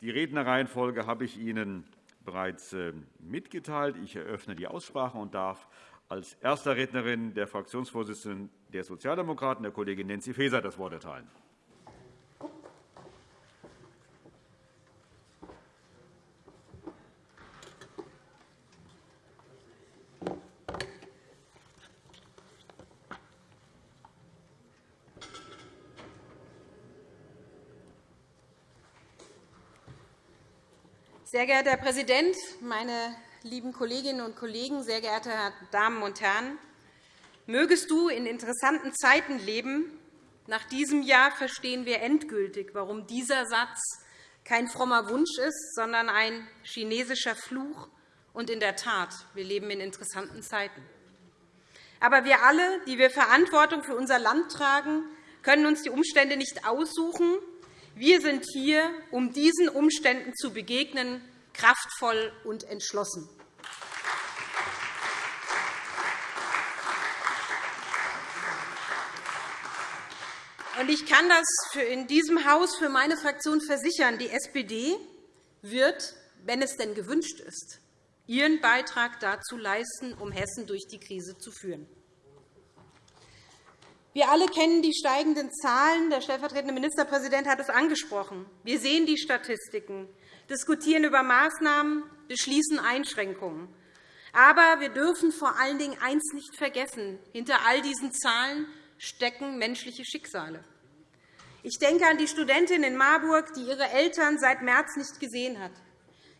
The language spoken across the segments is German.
Die Rednerreihenfolge habe ich Ihnen bereits äh, mitgeteilt. Ich eröffne die Aussprache und darf als erster Rednerin der Fraktionsvorsitzenden der Sozialdemokraten, der Kollegin Nancy Faeser, das Wort erteilen. Sehr geehrter Herr Präsident, meine lieben Kolleginnen und Kollegen, sehr geehrte Damen und Herren! Mögest du in interessanten Zeiten leben. Nach diesem Jahr verstehen wir endgültig, warum dieser Satz kein frommer Wunsch ist, sondern ein chinesischer Fluch. Und in der Tat, wir leben in interessanten Zeiten. Aber wir alle, die wir Verantwortung für unser Land tragen, können uns die Umstände nicht aussuchen, wir sind hier, um diesen Umständen zu begegnen, kraftvoll und entschlossen. Ich kann das in diesem Haus für meine Fraktion versichern. Die SPD wird, wenn es denn gewünscht ist, ihren Beitrag dazu leisten, um Hessen durch die Krise zu führen. Wir alle kennen die steigenden Zahlen. Der stellvertretende Ministerpräsident hat es angesprochen. Wir sehen die Statistiken, diskutieren über Maßnahmen, beschließen Einschränkungen. Aber wir dürfen vor allen Dingen eines nicht vergessen. Hinter all diesen Zahlen stecken menschliche Schicksale. Ich denke an die Studentin in Marburg, die ihre Eltern seit März nicht gesehen hat.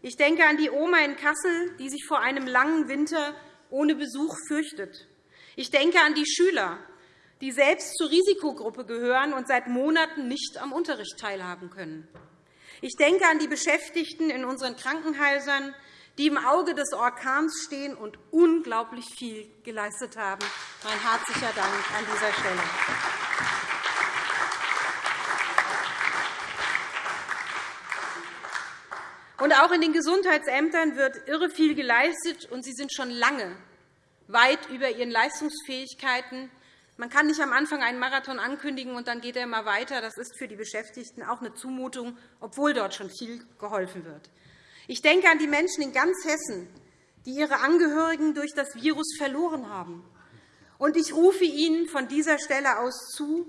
Ich denke an die Oma in Kassel, die sich vor einem langen Winter ohne Besuch fürchtet. Ich denke an die Schüler, die selbst zur Risikogruppe gehören und seit Monaten nicht am Unterricht teilhaben können. Ich denke an die Beschäftigten in unseren Krankenhäusern, die im Auge des Orkans stehen und unglaublich viel geleistet haben. Mein herzlicher Dank an dieser Stelle. Und auch in den Gesundheitsämtern wird irre viel geleistet, und sie sind schon lange weit über ihren Leistungsfähigkeiten man kann nicht am Anfang einen Marathon ankündigen, und dann geht er immer weiter. Das ist für die Beschäftigten auch eine Zumutung, obwohl dort schon viel geholfen wird. Ich denke an die Menschen in ganz Hessen, die ihre Angehörigen durch das Virus verloren haben. Und ich rufe Ihnen von dieser Stelle aus zu,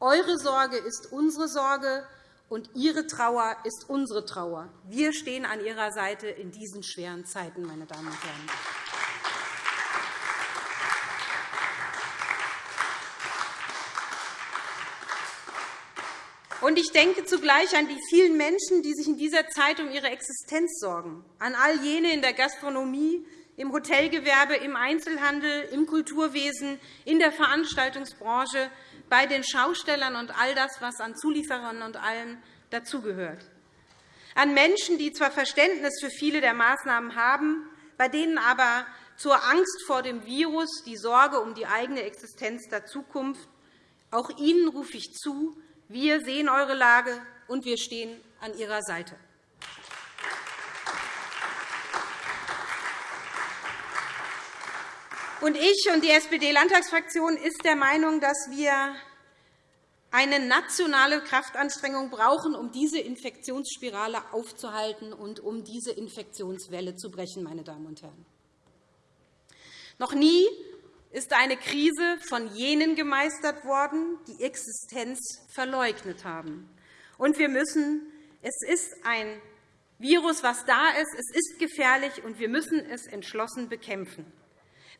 eure Sorge ist unsere Sorge, und Ihre Trauer ist unsere Trauer. Wir stehen an Ihrer Seite in diesen schweren Zeiten, meine Damen und Herren. Und ich denke zugleich an die vielen Menschen, die sich in dieser Zeit um ihre Existenz sorgen, an all jene in der Gastronomie, im Hotelgewerbe, im Einzelhandel, im Kulturwesen, in der Veranstaltungsbranche, bei den Schaustellern und all das, was an Zulieferern und allem dazugehört. An Menschen, die zwar Verständnis für viele der Maßnahmen haben, bei denen aber zur Angst vor dem Virus die Sorge um die eigene Existenz der Zukunft. Auch Ihnen rufe ich zu, wir sehen eure Lage, und wir stehen an Ihrer Seite. Und ich und die SPD-Landtagsfraktion ist der Meinung, dass wir eine nationale Kraftanstrengung brauchen, um diese Infektionsspirale aufzuhalten und um diese Infektionswelle zu brechen. Meine Damen und Herren. Noch nie ist eine Krise von jenen gemeistert worden, die Existenz verleugnet haben. Und wir müssen, es ist ein Virus, das da ist. Es ist gefährlich, und wir müssen es entschlossen bekämpfen.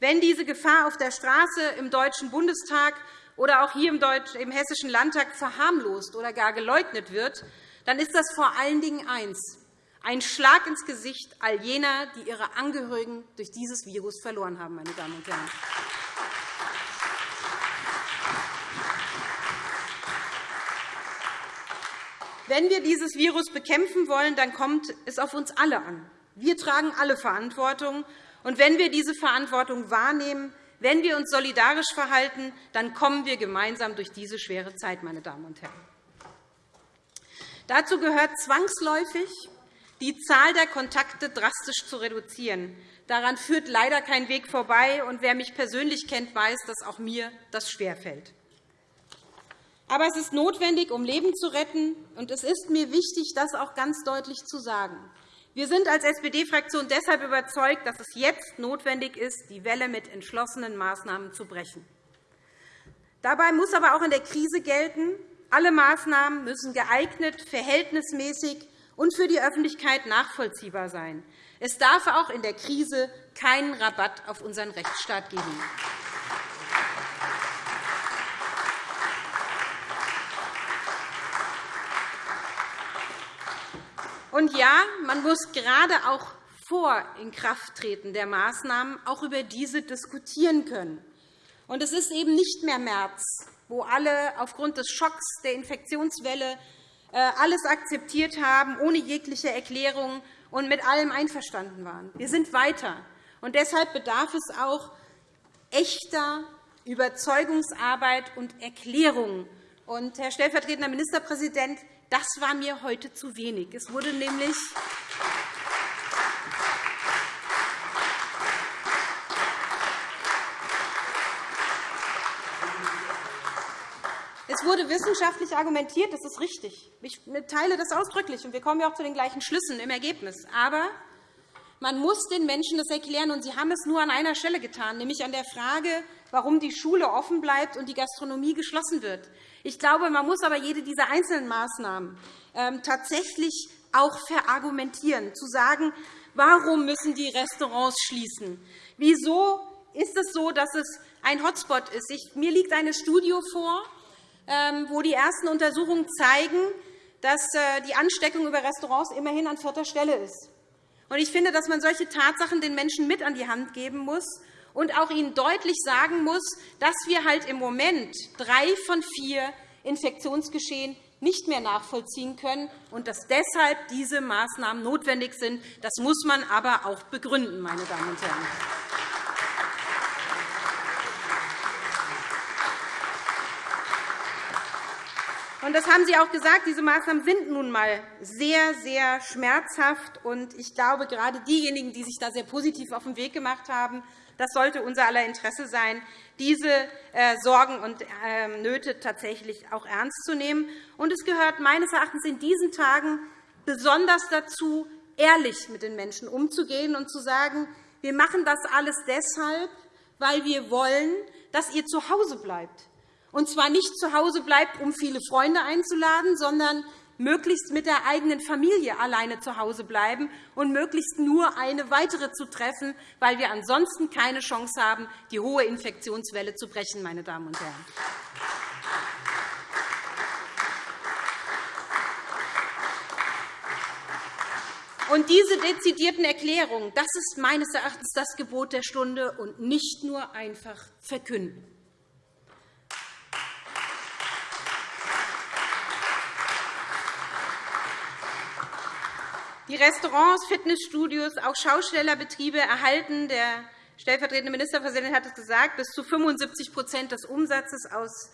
Wenn diese Gefahr auf der Straße im Deutschen Bundestag oder auch hier im Hessischen Landtag verharmlost oder gar geleugnet wird, dann ist das vor allen Dingen eins, ein Schlag ins Gesicht all jener, die ihre Angehörigen durch dieses Virus verloren haben. Meine Damen und Herren. Wenn wir dieses Virus bekämpfen wollen, dann kommt es auf uns alle an. Wir tragen alle Verantwortung. Und wenn wir diese Verantwortung wahrnehmen, wenn wir uns solidarisch verhalten, dann kommen wir gemeinsam durch diese schwere Zeit. Meine Damen und Herren. Dazu gehört zwangsläufig, die Zahl der Kontakte drastisch zu reduzieren. Daran führt leider kein Weg vorbei. Und wer mich persönlich kennt, weiß, dass auch mir das schwerfällt. Aber es ist notwendig, um Leben zu retten. Und es ist mir wichtig, das auch ganz deutlich zu sagen. Wir sind als SPD-Fraktion deshalb überzeugt, dass es jetzt notwendig ist, die Welle mit entschlossenen Maßnahmen zu brechen. Dabei muss aber auch in der Krise gelten, alle Maßnahmen müssen geeignet, verhältnismäßig und für die Öffentlichkeit nachvollziehbar sein. Es darf auch in der Krise keinen Rabatt auf unseren Rechtsstaat geben. Und ja, man muss gerade auch vor Inkrafttreten der Maßnahmen auch über diese diskutieren können. Und es ist eben nicht mehr März, wo alle aufgrund des Schocks der Infektionswelle alles akzeptiert haben, ohne jegliche Erklärung und mit allem einverstanden waren. Wir sind weiter. Und deshalb bedarf es auch echter Überzeugungsarbeit und Erklärung. Und, Herr stellvertretender Ministerpräsident, das war mir heute zu wenig. Es wurde nämlich wurde wissenschaftlich argumentiert, das ist richtig. Ich teile das ausdrücklich, und wir kommen ja auch zu den gleichen Schlüssen im Ergebnis. Aber man muss den Menschen das erklären, und Sie haben es nur an einer Stelle getan, nämlich an der Frage, warum die Schule offen bleibt und die Gastronomie geschlossen wird. Ich glaube, man muss aber jede dieser einzelnen Maßnahmen ähm, tatsächlich auch verargumentieren, zu sagen, warum müssen die Restaurants schließen? Wieso ist es so, dass es ein Hotspot ist? mir liegt eine Studie vor, wo die ersten Untersuchungen zeigen, dass äh, die Ansteckung über Restaurants immerhin an vierter Stelle ist. Ich finde, dass man solche Tatsachen den Menschen mit an die Hand geben muss und auch ihnen deutlich sagen muss, dass wir halt im Moment drei von vier Infektionsgeschehen nicht mehr nachvollziehen können und dass deshalb diese Maßnahmen notwendig sind. Das muss man aber auch begründen, meine Damen und Herren. Das haben Sie auch gesagt. Diese Maßnahmen sind nun einmal sehr, sehr schmerzhaft. ich glaube, gerade diejenigen, die sich da sehr positiv auf den Weg gemacht haben, das sollte unser aller Interesse sein, diese äh, Sorgen und ähm, Nöte tatsächlich auch ernst zu nehmen. es gehört meines Erachtens in diesen Tagen besonders dazu, ehrlich mit den Menschen umzugehen und zu sagen, wir machen das alles deshalb, weil wir wollen, dass ihr zu Hause bleibt. Und zwar nicht zu Hause bleibt, um viele Freunde einzuladen, sondern möglichst mit der eigenen Familie alleine zu Hause bleiben und möglichst nur eine weitere zu treffen, weil wir ansonsten keine Chance haben, die hohe Infektionswelle zu brechen. Meine Damen und Herren. Und diese dezidierten Erklärungen, das ist meines Erachtens das Gebot der Stunde und nicht nur einfach verkünden. Die Restaurants, Fitnessstudios, auch Schaustellerbetriebe erhalten, der stellvertretende Ministerpräsident hat es gesagt, bis zu 75% des Umsatzes aus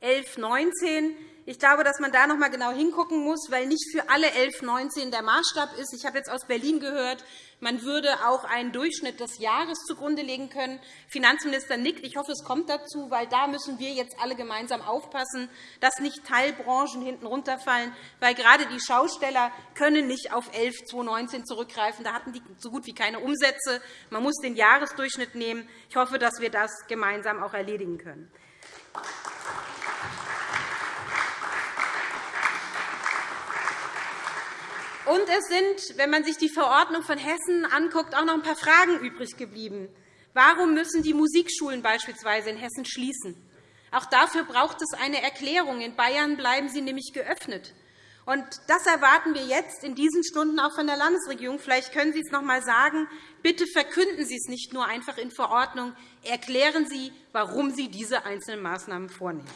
11, 19. Ich glaube, dass man da noch einmal genau hingucken muss, weil nicht für alle 11, 19 der Maßstab ist. Ich habe jetzt aus Berlin gehört, man würde auch einen Durchschnitt des Jahres zugrunde legen können. Finanzminister nickt. Ich hoffe, es kommt dazu, weil da müssen wir jetzt alle gemeinsam aufpassen, dass nicht Teilbranchen hinten runterfallen, weil gerade die Schausteller können nicht auf 11 2019 zurückgreifen. Da hatten die so gut wie keine Umsätze. Man muss den Jahresdurchschnitt nehmen. Ich hoffe, dass wir das gemeinsam auch erledigen können. Und es sind, wenn man sich die Verordnung von Hessen anguckt, auch noch ein paar Fragen übrig geblieben. Warum müssen die Musikschulen beispielsweise in Hessen schließen? Auch dafür braucht es eine Erklärung. In Bayern bleiben sie nämlich geöffnet. Und das erwarten wir jetzt in diesen Stunden auch von der Landesregierung. Vielleicht können Sie es noch einmal sagen. Bitte verkünden Sie es nicht nur einfach in Verordnung. Erklären Sie, warum Sie diese einzelnen Maßnahmen vornehmen.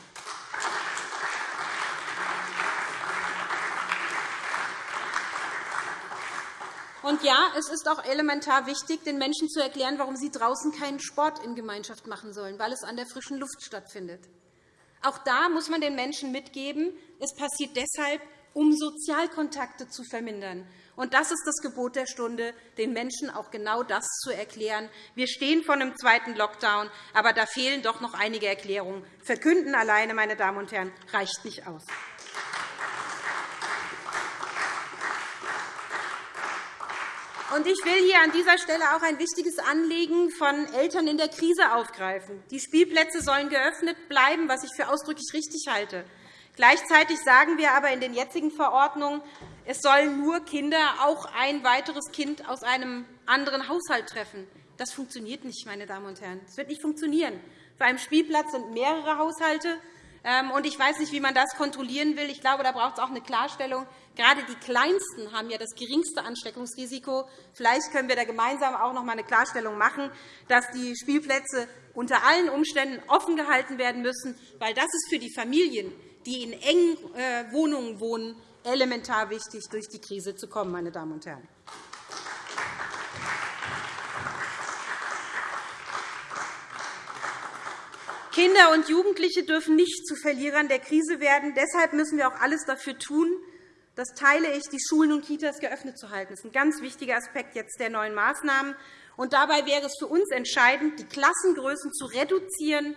Und ja, es ist auch elementar wichtig, den Menschen zu erklären, warum sie draußen keinen Sport in Gemeinschaft machen sollen, weil es an der frischen Luft stattfindet. Auch da muss man den Menschen mitgeben, es passiert deshalb, um Sozialkontakte zu vermindern. Und das ist das Gebot der Stunde, den Menschen auch genau das zu erklären. Wir stehen vor einem zweiten Lockdown, aber da fehlen doch noch einige Erklärungen. Verkünden alleine, meine Damen und Herren, reicht nicht aus. Ich will hier an dieser Stelle auch ein wichtiges Anliegen von Eltern in der Krise aufgreifen. Die Spielplätze sollen geöffnet bleiben, was ich für ausdrücklich richtig halte. Gleichzeitig sagen wir aber in den jetzigen Verordnungen, es sollen nur Kinder auch ein weiteres Kind aus einem anderen Haushalt treffen. Das funktioniert nicht, meine Damen und Herren. Das wird nicht funktionieren. Für einen Spielplatz sind mehrere Haushalte. Ähm, ich weiß nicht, wie man das kontrollieren will. Ich glaube, da braucht es auch eine Klarstellung. Gerade die Kleinsten haben ja das geringste Ansteckungsrisiko. Vielleicht können wir da gemeinsam auch noch einmal eine Klarstellung machen, dass die Spielplätze unter allen Umständen offen gehalten werden müssen, weil das ist für die Familien, die in engen äh, Wohnungen wohnen, elementar wichtig, durch die Krise zu kommen. Meine Damen und Herren. Kinder und Jugendliche dürfen nicht zu Verlierern der Krise werden. Deshalb müssen wir auch alles dafür tun, das teile ich, die Schulen und Kitas geöffnet zu halten. Das ist ein ganz wichtiger Aspekt jetzt der neuen Maßnahmen. Und dabei wäre es für uns entscheidend, die Klassengrößen zu reduzieren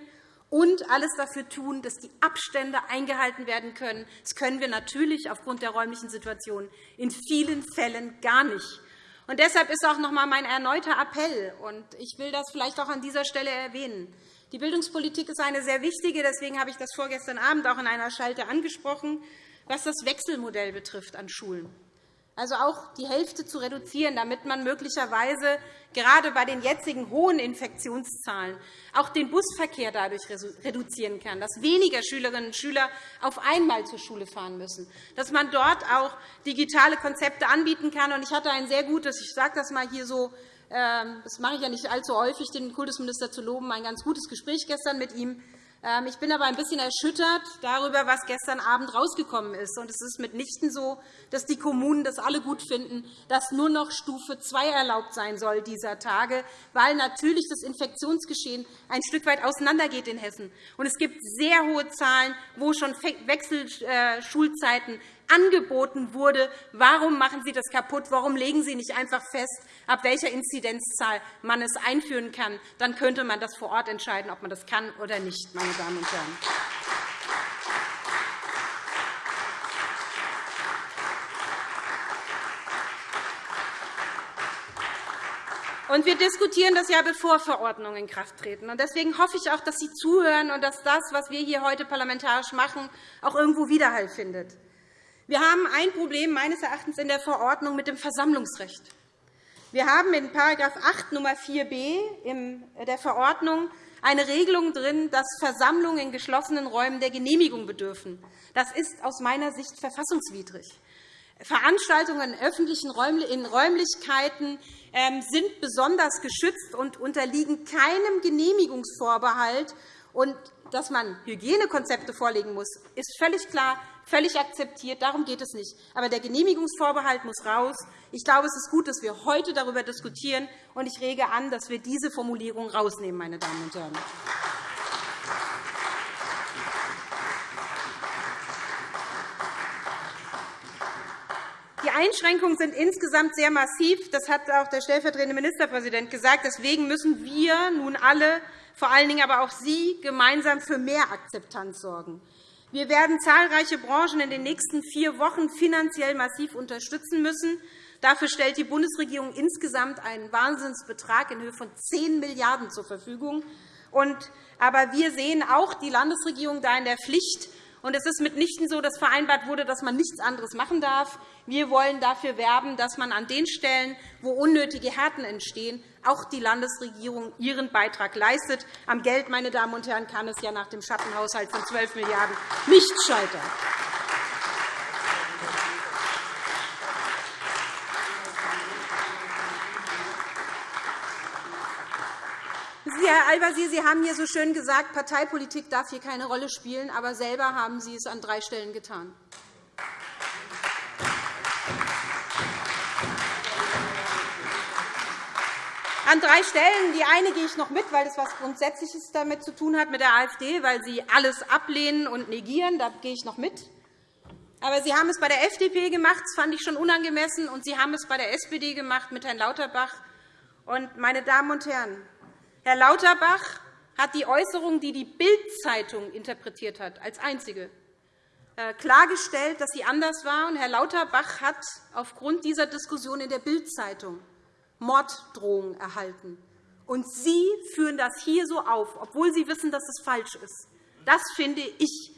und alles dafür tun, dass die Abstände eingehalten werden können. Das können wir natürlich aufgrund der räumlichen Situation in vielen Fällen gar nicht. Und deshalb ist auch noch einmal mein erneuter Appell, und ich will das vielleicht auch an dieser Stelle erwähnen. Die Bildungspolitik ist eine sehr wichtige. Deswegen habe ich das vorgestern Abend auch in einer Schalte angesprochen was das Wechselmodell betrifft an Schulen. Also auch die Hälfte zu reduzieren, damit man möglicherweise gerade bei den jetzigen hohen Infektionszahlen auch den Busverkehr dadurch reduzieren kann, dass weniger Schülerinnen und Schüler auf einmal zur Schule fahren müssen, dass man dort auch digitale Konzepte anbieten kann. Ich hatte ein sehr gutes, ich sage das mal hier so, das mache ich ja nicht allzu häufig, den Kultusminister zu loben, ein ganz gutes Gespräch gestern mit ihm ähm, ich bin aber ein bisschen erschüttert darüber, was gestern Abend herausgekommen ist. Es ist mitnichten so, dass die Kommunen das alle gut finden, dass nur noch Stufe 2 erlaubt sein soll dieser Tage, weil natürlich das Infektionsgeschehen ein Stück weit auseinandergeht in Hessen. Es gibt sehr hohe Zahlen, wo schon Wechselschulzeiten angeboten wurde. Warum machen Sie das kaputt? Warum legen Sie nicht einfach fest, ab welcher Inzidenzzahl man es einführen kann? Dann könnte man das vor Ort entscheiden, ob man das kann oder nicht, meine Damen und Herren. Und wir diskutieren das ja, bevor Verordnungen in Kraft treten. Deswegen hoffe ich auch, dass Sie zuhören und dass das, was wir hier heute parlamentarisch machen, auch irgendwo Widerhall findet. Wir haben ein Problem meines Erachtens in der Verordnung mit dem Versammlungsrecht. Wir haben in § 8 Nr. 4b der Verordnung eine Regelung drin, dass Versammlungen in geschlossenen Räumen der Genehmigung bedürfen. Das ist aus meiner Sicht verfassungswidrig. Veranstaltungen in öffentlichen Räumlichkeiten ähm, sind besonders geschützt und unterliegen keinem Genehmigungsvorbehalt. Und dass man Hygienekonzepte vorlegen muss, ist völlig klar völlig akzeptiert. Darum geht es nicht. Aber der Genehmigungsvorbehalt muss raus. Ich glaube, es ist gut, dass wir heute darüber diskutieren, und ich rege an, dass wir diese Formulierung rausnehmen, meine Damen und Herren. Die Einschränkungen sind insgesamt sehr massiv. Das hat auch der stellvertretende Ministerpräsident gesagt. Deswegen müssen wir nun alle, vor allen Dingen aber auch Sie, gemeinsam für mehr Akzeptanz sorgen. Wir werden zahlreiche Branchen in den nächsten vier Wochen finanziell massiv unterstützen müssen. Dafür stellt die Bundesregierung insgesamt einen Wahnsinnsbetrag in Höhe von 10 Milliarden € zur Verfügung. Aber wir sehen auch die Landesregierung da in der Pflicht, und es ist mitnichten so, dass vereinbart wurde, dass man nichts anderes machen darf. Wir wollen dafür werben, dass man an den Stellen, wo unnötige Härten entstehen, auch die Landesregierung ihren Beitrag leistet. Am Geld, meine Damen und Herren, kann es ja nach dem Schattenhaushalt von 12 Milliarden € nicht scheitern. Sie, Herr Al-Wazir, Sie haben hier so schön gesagt, Parteipolitik darf hier keine Rolle spielen, aber selber haben Sie es an drei Stellen getan. An drei Stellen. Die eine gehe ich noch mit, weil das etwas Grundsätzliches damit zu tun hat mit der AfD, weil Sie alles ablehnen und negieren. Da gehe ich noch mit. Aber Sie haben es bei der FDP gemacht, das fand ich schon unangemessen, und Sie haben es bei der SPD gemacht mit Herrn Lauterbach. Und, meine Damen und Herren, Herr Lauterbach hat die Äußerung, die die Bild-Zeitung interpretiert hat, als einzige äh, klargestellt, dass sie anders war. Herr Lauterbach hat aufgrund dieser Diskussion in der Bild-Zeitung Morddrohungen erhalten. Und Sie führen das hier so auf, obwohl Sie wissen, dass es falsch ist. Das finde ich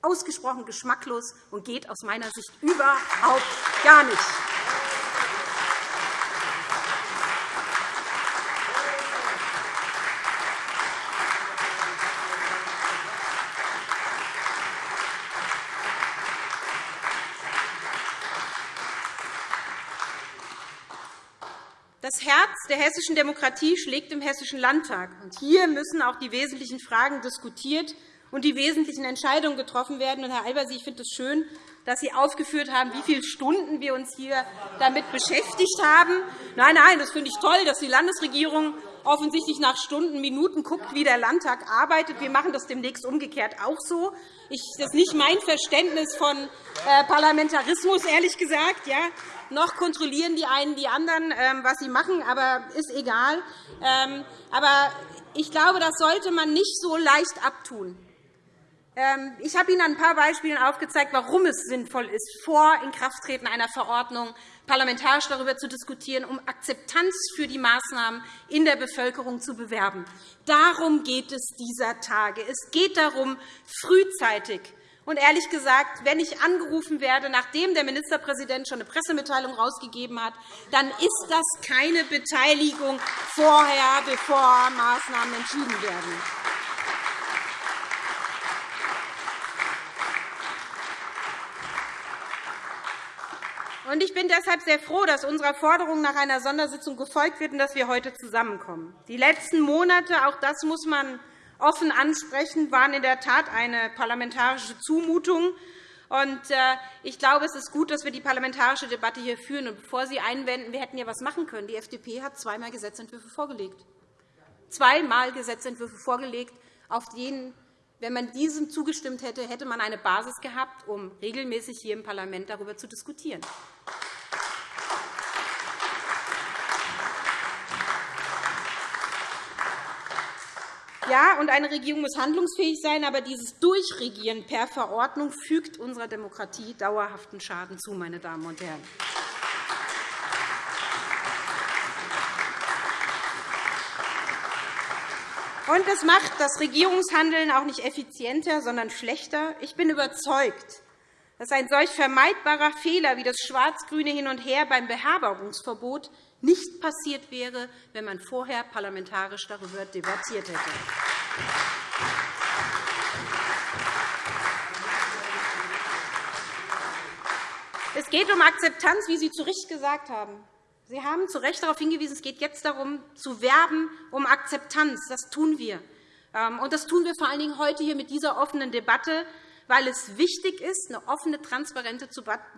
ausgesprochen geschmacklos und geht aus meiner Sicht überhaupt gar nicht. Das Herz der hessischen Demokratie schlägt im Hessischen Landtag. Hier müssen auch die wesentlichen Fragen diskutiert und die wesentlichen Entscheidungen getroffen werden. Herr Albers, ich finde es schön, dass Sie aufgeführt haben, wie viele Stunden wir uns hier damit beschäftigt haben. Nein, nein, das finde ich toll, dass die Landesregierung offensichtlich nach Stunden, Minuten guckt, wie der Landtag arbeitet. Wir machen das demnächst umgekehrt auch so. Das ist nicht mein Verständnis von äh, Parlamentarismus, ehrlich gesagt. Ja noch kontrollieren die einen die anderen, ähm, was sie machen, aber ist egal. Ähm, aber ich glaube, das sollte man nicht so leicht abtun. Ähm, ich habe Ihnen an ein paar Beispielen aufgezeigt, warum es sinnvoll ist, vor Inkrafttreten einer Verordnung parlamentarisch darüber zu diskutieren, um Akzeptanz für die Maßnahmen in der Bevölkerung zu bewerben. Darum geht es dieser Tage. Es geht darum, frühzeitig und ehrlich gesagt, wenn ich angerufen werde, nachdem der Ministerpräsident schon eine Pressemitteilung herausgegeben hat, dann ist das keine Beteiligung vorher, bevor Maßnahmen entschieden werden. Ich bin deshalb sehr froh, dass unserer Forderung nach einer Sondersitzung gefolgt wird und dass wir heute zusammenkommen. Die letzten Monate, auch das muss man offen ansprechen, waren in der Tat eine parlamentarische Zumutung. Äh, ich glaube, es ist gut, dass wir die parlamentarische Debatte hier führen. Und bevor Sie einwenden, wir hätten ja etwas machen können. Die FDP hat zweimal Gesetzentwürfe vorgelegt. Zweimal Gesetzentwürfe vorgelegt, auf denen wenn man diesem zugestimmt hätte, hätte man eine Basis gehabt, um regelmäßig hier im Parlament darüber zu diskutieren. Ja, und eine Regierung muss handlungsfähig sein, aber dieses Durchregieren per Verordnung fügt unserer Demokratie dauerhaften Schaden zu, meine Damen und Herren. Und es macht das Regierungshandeln auch nicht effizienter, sondern schlechter. Ich bin überzeugt, dass ein solch vermeidbarer Fehler wie das schwarz-grüne Hin und Her beim Beherbergungsverbot nicht passiert wäre, wenn man vorher parlamentarisch darüber debattiert hätte. Es geht um Akzeptanz, wie Sie zu Recht gesagt haben. Sie haben zu Recht darauf hingewiesen, es geht jetzt darum, zu werben um Akzeptanz. Das tun wir. Ähm, und das tun wir vor allen Dingen heute hier mit dieser offenen Debatte, weil es wichtig ist, eine offene, transparente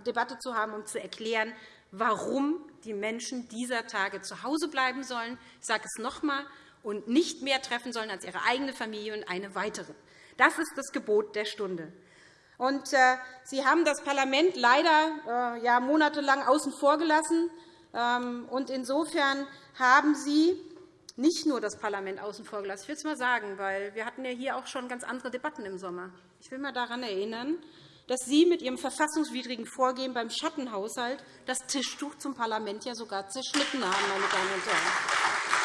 Debatte zu haben, um zu erklären, warum die Menschen dieser Tage zu Hause bleiben sollen. Ich sage es noch einmal und nicht mehr treffen sollen als ihre eigene Familie und eine weitere. Das ist das Gebot der Stunde. Und, äh, Sie haben das Parlament leider äh, ja, monatelang außen vor gelassen. Ähm, und insofern haben Sie nicht nur das Parlament außen vor gelassen. Ich will es einmal sagen, weil wir hatten ja hier auch schon ganz andere Debatten im Sommer. Ich will einmal daran erinnern, dass Sie mit Ihrem verfassungswidrigen Vorgehen beim Schattenhaushalt das Tischtuch zum Parlament ja sogar zerschnitten haben, meine Damen und Herren.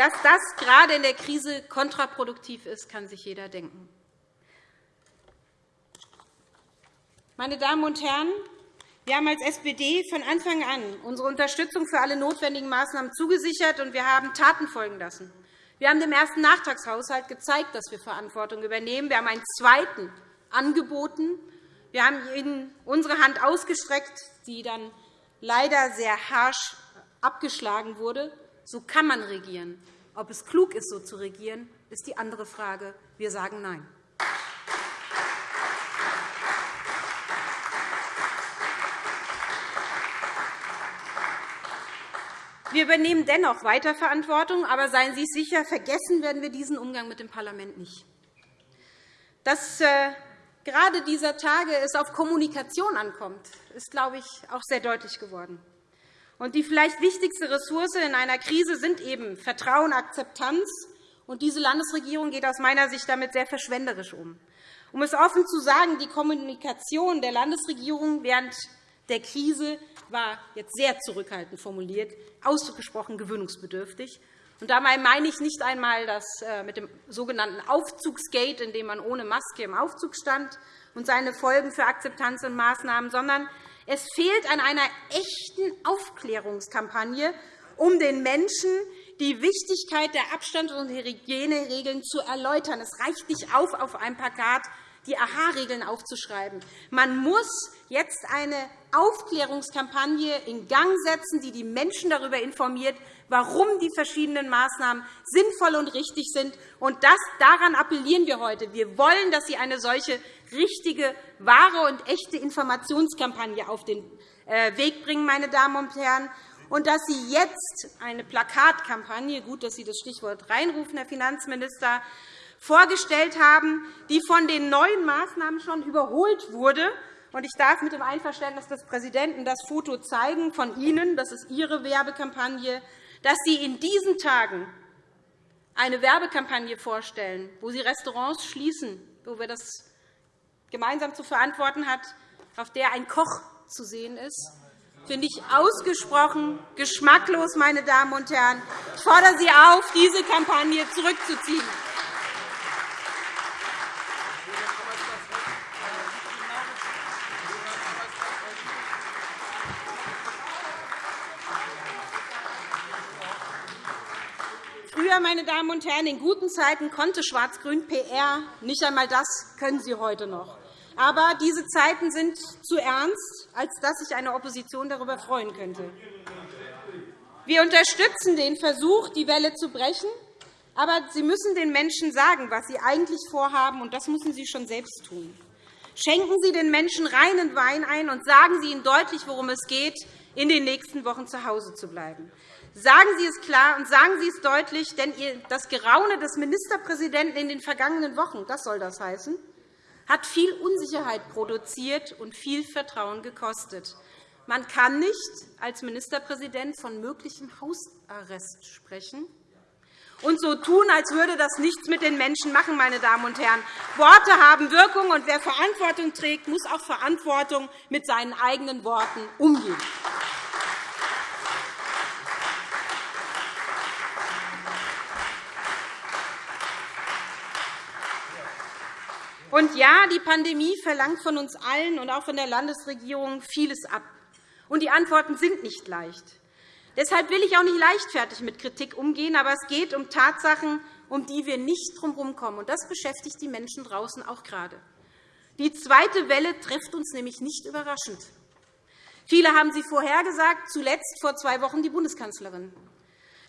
Dass das gerade in der Krise kontraproduktiv ist, kann sich jeder denken. Meine Damen und Herren, wir haben als SPD von Anfang an unsere Unterstützung für alle notwendigen Maßnahmen zugesichert, und wir haben Taten folgen lassen. Wir haben dem ersten Nachtragshaushalt gezeigt, dass wir Verantwortung übernehmen. Wir haben einen zweiten angeboten. Wir haben Ihnen unsere Hand ausgestreckt, die dann leider sehr harsch abgeschlagen wurde. So kann man regieren. Ob es klug ist, so zu regieren, ist die andere Frage. Wir sagen Nein. Wir übernehmen dennoch weiter Verantwortung, aber seien Sie sicher, vergessen werden wir diesen Umgang mit dem Parlament nicht. Dass äh, gerade dieser Tage es auf Kommunikation ankommt, ist, glaube ich, auch sehr deutlich geworden. Und die vielleicht wichtigste Ressource in einer Krise sind eben Vertrauen, Akzeptanz. Und diese Landesregierung geht aus meiner Sicht damit sehr verschwenderisch um. Um es offen zu sagen, die Kommunikation der Landesregierung während der Krise war jetzt sehr zurückhaltend formuliert, ausgesprochen gewöhnungsbedürftig. Und dabei meine ich nicht einmal das äh, mit dem sogenannten Aufzugsgate, in dem man ohne Maske im Aufzug stand, und seine Folgen für Akzeptanz und Maßnahmen, sondern es fehlt an einer echten Aufklärungskampagne, um den Menschen die Wichtigkeit der Abstands- und Hygieneregeln zu erläutern. Es reicht nicht auf, auf einem Plakat die AHA-Regeln aufzuschreiben. Man muss jetzt eine Aufklärungskampagne in Gang setzen, die die Menschen darüber informiert, warum die verschiedenen Maßnahmen sinnvoll und richtig sind. Und das, daran appellieren wir heute. Wir wollen, dass Sie eine solche richtige, wahre und echte Informationskampagne auf den äh, Weg bringen, meine Damen und Herren, und dass Sie jetzt eine Plakatkampagne – gut, dass Sie das Stichwort reinrufen, Herr Finanzminister vorgestellt haben, die von den neuen Maßnahmen schon überholt wurde. Ich darf mit dem Einverständnis des Präsidenten das Foto zeigen von Ihnen, das ist Ihre Werbekampagne, dass Sie in diesen Tagen eine Werbekampagne vorstellen, wo Sie Restaurants schließen, wo wir das gemeinsam zu verantworten hat, auf der ein Koch zu sehen ist, finde ich ausgesprochen geschmacklos, meine Damen und Herren. Ich fordere Sie auf, diese Kampagne zurückzuziehen. Meine Damen und Herren, in guten Zeiten konnte Schwarz-Grün PR. Nicht einmal das können Sie heute noch. Aber diese Zeiten sind zu ernst, als dass sich eine Opposition darüber freuen könnte. Wir unterstützen den Versuch, die Welle zu brechen. Aber Sie müssen den Menschen sagen, was Sie eigentlich vorhaben, und das müssen Sie schon selbst tun. Schenken Sie den Menschen reinen Wein ein und sagen Sie ihnen deutlich, worum es geht, in den nächsten Wochen zu Hause zu bleiben. Sagen Sie es klar und sagen Sie es deutlich, denn das Geraune des Ministerpräsidenten in den vergangenen Wochen, das soll das heißen, hat viel Unsicherheit produziert und viel Vertrauen gekostet. Man kann nicht als Ministerpräsident von möglichem Hausarrest sprechen und so tun, als würde das nichts mit den Menschen machen. Meine Damen und Herren. Worte haben Wirkung, und wer Verantwortung trägt, muss auch Verantwortung mit seinen eigenen Worten umgehen. Und ja, die Pandemie verlangt von uns allen und auch von der Landesregierung vieles ab. Und die Antworten sind nicht leicht. Deshalb will ich auch nicht leichtfertig mit Kritik umgehen, aber es geht um Tatsachen, um die wir nicht drumherum kommen. Und das beschäftigt die Menschen draußen auch gerade. Die zweite Welle trifft uns nämlich nicht überraschend. Viele haben sie vorhergesagt, zuletzt vor zwei Wochen die Bundeskanzlerin.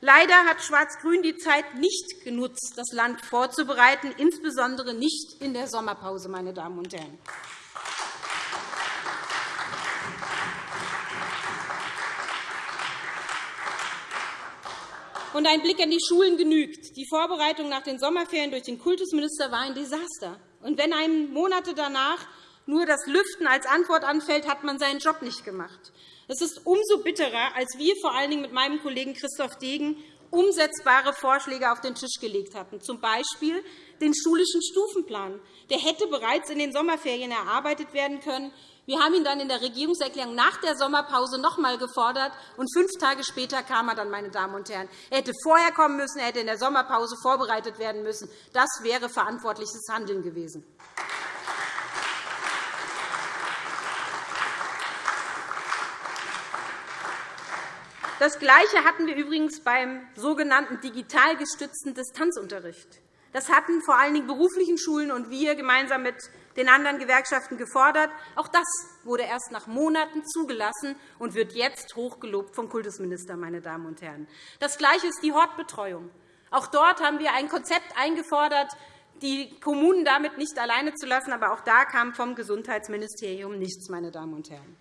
Leider hat Schwarz-Grün die Zeit nicht genutzt, das Land vorzubereiten, insbesondere nicht in der Sommerpause. Meine Damen und Herren. Und ein Blick an die Schulen genügt. Die Vorbereitung nach den Sommerferien durch den Kultusminister war ein Desaster. Und wenn einem Monate danach nur das Lüften als Antwort anfällt, hat man seinen Job nicht gemacht. Es ist umso bitterer, als wir vor allen Dingen mit meinem Kollegen Christoph Degen umsetzbare Vorschläge auf den Tisch gelegt hatten, z. B. den schulischen Stufenplan. Der hätte bereits in den Sommerferien erarbeitet werden können. Wir haben ihn dann in der Regierungserklärung nach der Sommerpause noch einmal gefordert, und fünf Tage später kam er dann. Meine Damen und Herren. Er hätte vorher kommen müssen, er hätte in der Sommerpause vorbereitet werden müssen. Das wäre verantwortliches Handeln gewesen. Das Gleiche hatten wir übrigens beim sogenannten digital gestützten Distanzunterricht. Das hatten vor allen Dingen beruflichen Schulen und wir gemeinsam mit den anderen Gewerkschaften gefordert. Auch das wurde erst nach Monaten zugelassen und wird jetzt hochgelobt vom Kultusminister. Meine Damen und Herren. Das Gleiche ist die Hortbetreuung. Auch dort haben wir ein Konzept eingefordert, die Kommunen damit nicht alleine zu lassen. Aber auch da kam vom Gesundheitsministerium nichts. Meine Damen und Herren.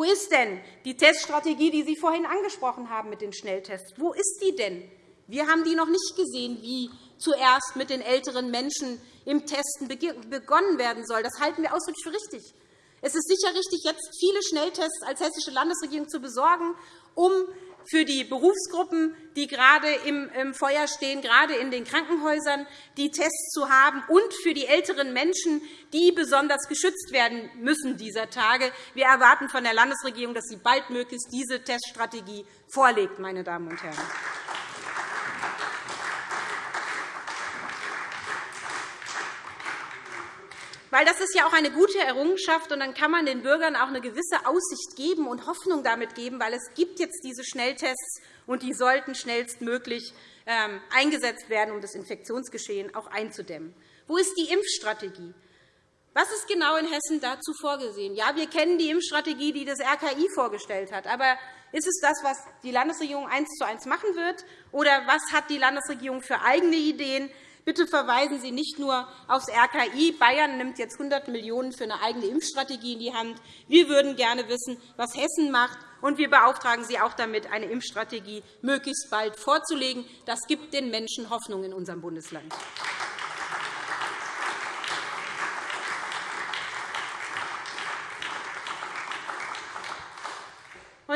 Wo ist denn die Teststrategie, die Sie vorhin angesprochen haben mit den Schnelltests? Wo ist die denn? Wir haben die noch nicht gesehen, wie zuerst mit den älteren Menschen im Testen begonnen werden soll. Das halten wir ausdrücklich für richtig. Es ist sicher richtig, jetzt viele Schnelltests als Hessische Landesregierung zu besorgen, um für die Berufsgruppen, die gerade im Feuer stehen, gerade in den Krankenhäusern, die Tests zu haben, und für die älteren Menschen, die besonders geschützt werden müssen dieser Tage. Wir erwarten von der Landesregierung, dass sie baldmöglichst diese Teststrategie vorlegt. Meine Damen und Herren. Weil das ist ja auch eine gute Errungenschaft, und dann kann man den Bürgern auch eine gewisse Aussicht geben und Hoffnung damit geben, weil es gibt jetzt diese Schnelltests, und die sollten schnellstmöglich ähm, eingesetzt werden, um das Infektionsgeschehen auch einzudämmen. Wo ist die Impfstrategie? Was ist genau in Hessen dazu vorgesehen? Ja, wir kennen die Impfstrategie, die das RKI vorgestellt hat. Aber ist es das, was die Landesregierung eins zu eins machen wird? Oder was hat die Landesregierung für eigene Ideen? Bitte verweisen Sie nicht nur aufs RKI. Bayern nimmt jetzt 100 Millionen € für eine eigene Impfstrategie in die Hand. Wir würden gerne wissen, was Hessen macht, und wir beauftragen Sie auch damit, eine Impfstrategie möglichst bald vorzulegen. Das gibt den Menschen Hoffnung in unserem Bundesland.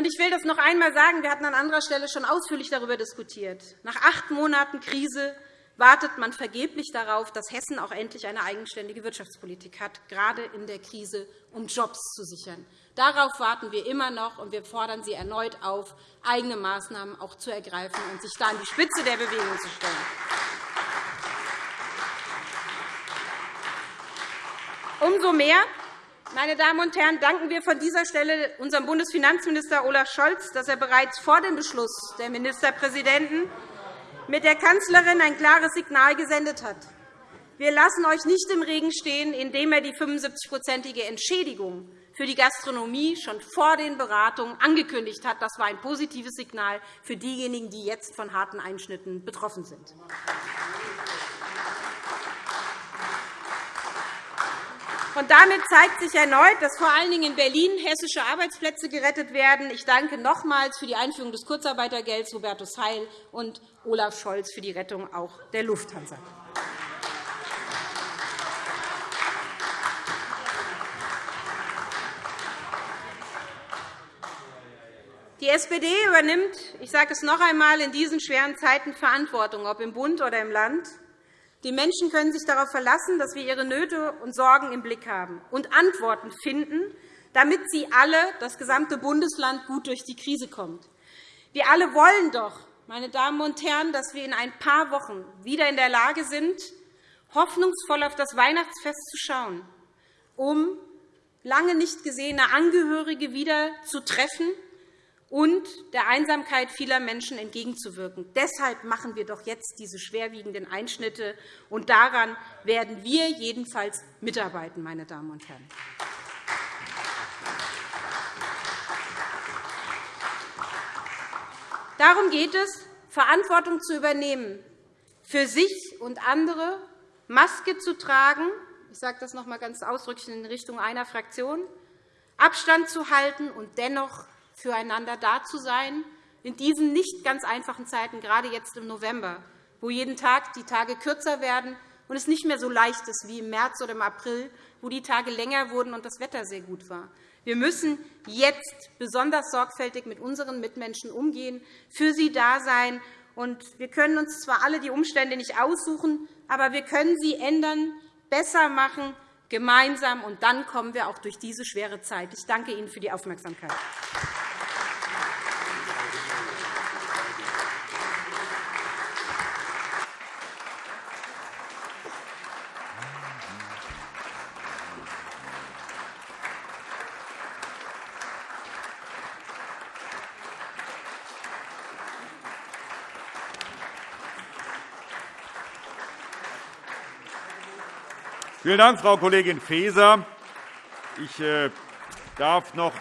Ich will das noch einmal sagen. Wir hatten an anderer Stelle schon ausführlich darüber diskutiert. Nach acht Monaten Krise wartet man vergeblich darauf, dass Hessen auch endlich eine eigenständige Wirtschaftspolitik hat, gerade in der Krise, um Jobs zu sichern. Darauf warten wir immer noch, und wir fordern Sie erneut auf, eigene Maßnahmen auch zu ergreifen und sich da an die Spitze der Bewegung zu stellen. Umso mehr meine Damen und Herren, danken wir von dieser Stelle unserem Bundesfinanzminister Olaf Scholz, dass er bereits vor dem Beschluss der Ministerpräsidenten mit der Kanzlerin ein klares Signal gesendet hat. Wir lassen euch nicht im Regen stehen, indem er die 75-prozentige Entschädigung für die Gastronomie schon vor den Beratungen angekündigt hat. Das war ein positives Signal für diejenigen, die jetzt von harten Einschnitten betroffen sind. Und damit zeigt sich erneut, dass vor allen Dingen in Berlin hessische Arbeitsplätze gerettet werden. Ich danke nochmals für die Einführung des Kurzarbeitergelds Hubertus Heil und Olaf Scholz für die Rettung auch der Lufthansa. Die SPD übernimmt, ich sage es noch einmal, in diesen schweren Zeiten Verantwortung, ob im Bund oder im Land. Die Menschen können sich darauf verlassen, dass wir ihre Nöte und Sorgen im Blick haben und Antworten finden, damit sie alle, das gesamte Bundesland, gut durch die Krise kommt. Wir alle wollen doch, meine Damen und Herren, dass wir in ein paar Wochen wieder in der Lage sind, hoffnungsvoll auf das Weihnachtsfest zu schauen, um lange nicht gesehene Angehörige wieder zu treffen und der Einsamkeit vieler Menschen entgegenzuwirken. Deshalb machen wir doch jetzt diese schwerwiegenden Einschnitte, und daran werden wir jedenfalls mitarbeiten, meine Damen und Herren. Darum geht es, Verantwortung zu übernehmen, für sich und andere Maske zu tragen, ich sage das noch einmal ganz ausdrücklich in Richtung einer Fraktion, Abstand zu halten und dennoch füreinander da zu sein, in diesen nicht ganz einfachen Zeiten, gerade jetzt im November, wo jeden Tag die Tage kürzer werden und es nicht mehr so leicht ist wie im März oder im April, wo die Tage länger wurden und das Wetter sehr gut war. Wir müssen jetzt besonders sorgfältig mit unseren Mitmenschen umgehen, für sie da sein. wir können uns zwar alle die Umstände nicht aussuchen, aber wir können sie ändern, besser machen, gemeinsam. Und dann kommen wir auch durch diese schwere Zeit. Ich danke Ihnen für die Aufmerksamkeit. Vielen Dank, Frau Kollegin Faeser. Ich äh, darf noch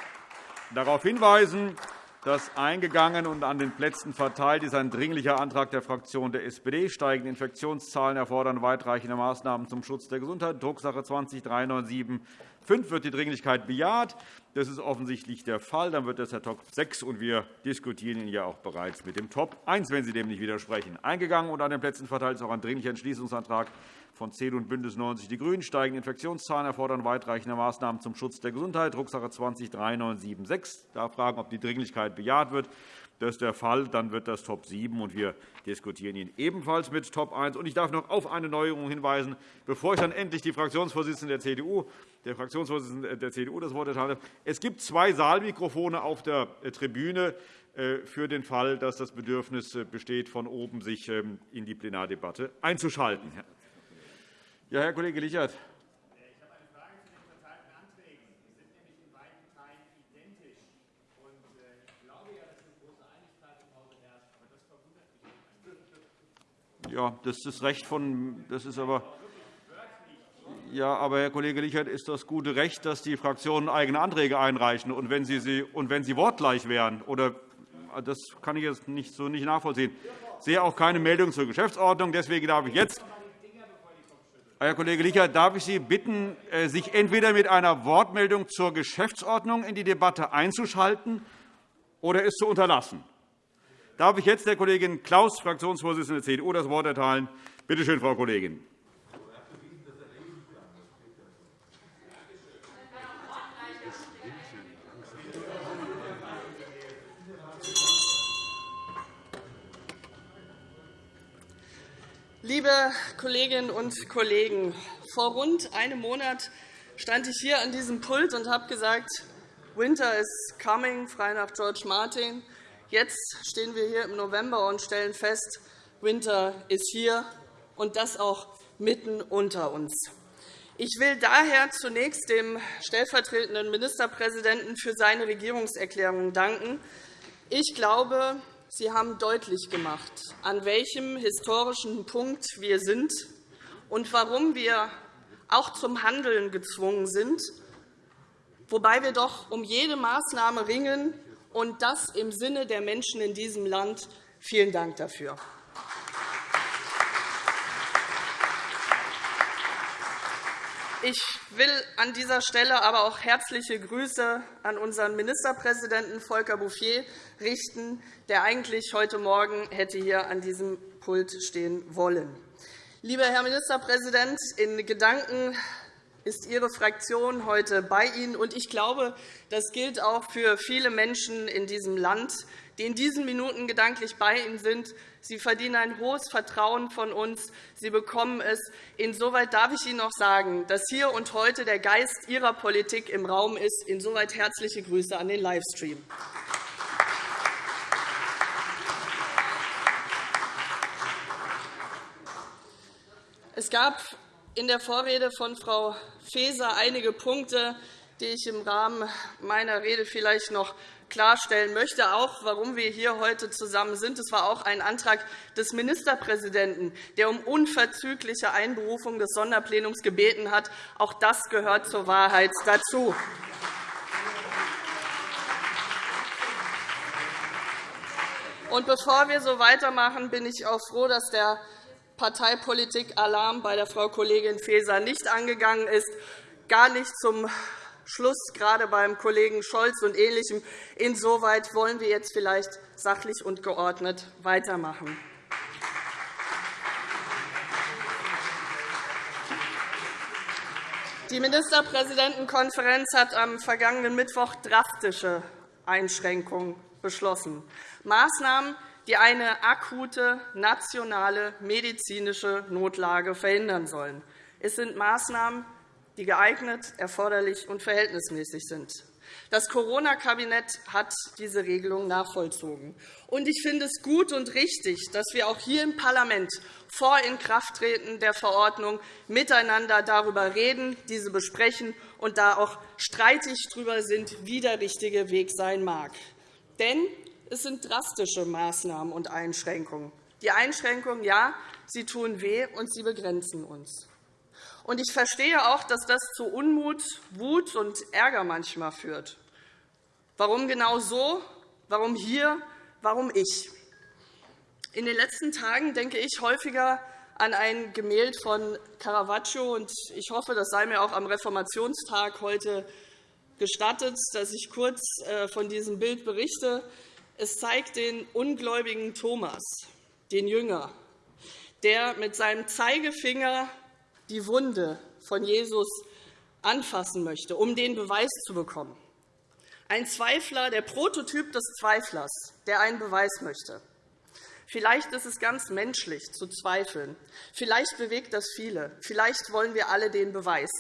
darauf hinweisen, dass eingegangen und an den Plätzen verteilt ist ein Dringlicher Antrag der Fraktion der SPD. Steigende Infektionszahlen erfordern weitreichende Maßnahmen zum Schutz der Gesundheit, Drucksache 20 397 5 wird die Dringlichkeit bejaht. Das ist offensichtlich der Fall. Dann wird das der Top 6, und wir diskutieren ihn ja auch bereits mit dem Top 1, wenn Sie dem nicht widersprechen. Eingegangen und an den Plätzen verteilt ist auch ein Dringlicher Entschließungsantrag von CDU und BÜNDNIS 90 die GRÜNEN. Steigende Infektionszahlen erfordern weitreichende Maßnahmen zum Schutz der Gesundheit, Drucksache 20-3976. Ich darf fragen, ob die Dringlichkeit bejaht wird. Das ist der Fall. Dann wird das Top 7, und wir diskutieren ihn ebenfalls mit Top 1. Ich darf noch auf eine Neuerung hinweisen, bevor ich dann endlich die Fraktionsvorsitzende der CDU, der Fraktionsvorsitzende der CDU das Wort erteile. Es gibt zwei Saalmikrofone auf der Tribüne äh, für den Fall, dass das Bedürfnis äh, besteht, von oben sich ähm, in die Plenardebatte einzuschalten. Ja, Herr Kollege Lichert. Ja, das ist das Recht von. Das ist aber. Ja, aber Herr Kollege Lichert, ist das gute Recht, dass die Fraktionen eigene Anträge einreichen, und wenn sie, sie, und wenn sie wortgleich wären, oder das kann ich jetzt nicht, so nicht nachvollziehen. Ich sehe auch keine Meldung zur Geschäftsordnung. Deswegen darf ich jetzt Herr Kollege Lichert, darf ich Sie bitten, äh, sich entweder mit einer Wortmeldung zur Geschäftsordnung in die Debatte einzuschalten oder es zu unterlassen? Darf ich jetzt der Kollegin Klaus, Fraktionsvorsitzende der CDU, das Wort erteilen. Bitte schön, Frau Kollegin. Liebe Kolleginnen und Kollegen, vor rund einem Monat stand ich hier an diesem Pult und habe gesagt, Winter is coming, frei nach George Martin. Jetzt stehen wir hier im November und stellen fest, Winter ist hier, und das auch mitten unter uns. Ich will daher zunächst dem stellvertretenden Ministerpräsidenten für seine Regierungserklärung danken. Ich glaube, Sie haben deutlich gemacht, an welchem historischen Punkt wir sind und warum wir auch zum Handeln gezwungen sind, wobei wir doch um jede Maßnahme ringen, und das im Sinne der Menschen in diesem Land. Vielen Dank dafür. Ich will an dieser Stelle aber auch herzliche Grüße an unseren Ministerpräsidenten Volker Bouffier richten, der eigentlich heute Morgen hätte hier an diesem Pult stehen wollen. Lieber Herr Ministerpräsident, in Gedanken ist Ihre Fraktion heute bei Ihnen. Und ich glaube, das gilt auch für viele Menschen in diesem Land, die in diesen Minuten gedanklich bei Ihnen sind. Sie verdienen ein hohes Vertrauen von uns. Sie bekommen es. Insoweit darf ich Ihnen noch sagen, dass hier und heute der Geist Ihrer Politik im Raum ist. Insoweit herzliche Grüße an den Livestream. Es gab in der Vorrede von Frau Faeser einige Punkte, die ich im Rahmen meiner Rede vielleicht noch klarstellen möchte, auch warum wir hier heute zusammen sind. Es war auch ein Antrag des Ministerpräsidenten, der um unverzügliche Einberufung des Sonderplenums gebeten hat. Auch das gehört zur Wahrheit dazu. Und bevor wir so weitermachen, bin ich auch froh, dass der Parteipolitik-Alarm bei der Frau Kollegin Faeser nicht angegangen ist, gar nicht zum Schluss, gerade beim Kollegen Scholz und Ähnlichem. Insoweit wollen wir jetzt vielleicht sachlich und geordnet weitermachen. Die Ministerpräsidentenkonferenz hat am vergangenen Mittwoch drastische Einschränkungen beschlossen. Maßnahmen, die eine akute nationale medizinische Notlage verhindern sollen. Es sind Maßnahmen, die geeignet, erforderlich und verhältnismäßig sind. Das Corona-Kabinett hat diese Regelung nachvollzogen. Ich finde es gut und richtig, dass wir auch hier im Parlament vor Inkrafttreten der Verordnung miteinander darüber reden, diese besprechen und da auch streitig darüber sind, wie der richtige Weg sein mag. Denn es sind drastische Maßnahmen und Einschränkungen. Die Einschränkungen, ja, sie tun weh, und sie begrenzen uns. Und ich verstehe auch, dass das zu Unmut, Wut und Ärger manchmal führt. Warum genau so? Warum hier? Warum ich? In den letzten Tagen denke ich häufiger an ein Gemälde von Caravaggio. Ich hoffe, das sei mir auch am Reformationstag heute gestattet, dass ich kurz äh, von diesem Bild berichte. Es zeigt den ungläubigen Thomas, den Jünger, der mit seinem Zeigefinger die Wunde von Jesus anfassen möchte, um den Beweis zu bekommen. Ein Zweifler, der Prototyp des Zweiflers, der einen Beweis möchte. Vielleicht ist es ganz menschlich zu zweifeln. Vielleicht bewegt das viele. Vielleicht wollen wir alle den Beweis.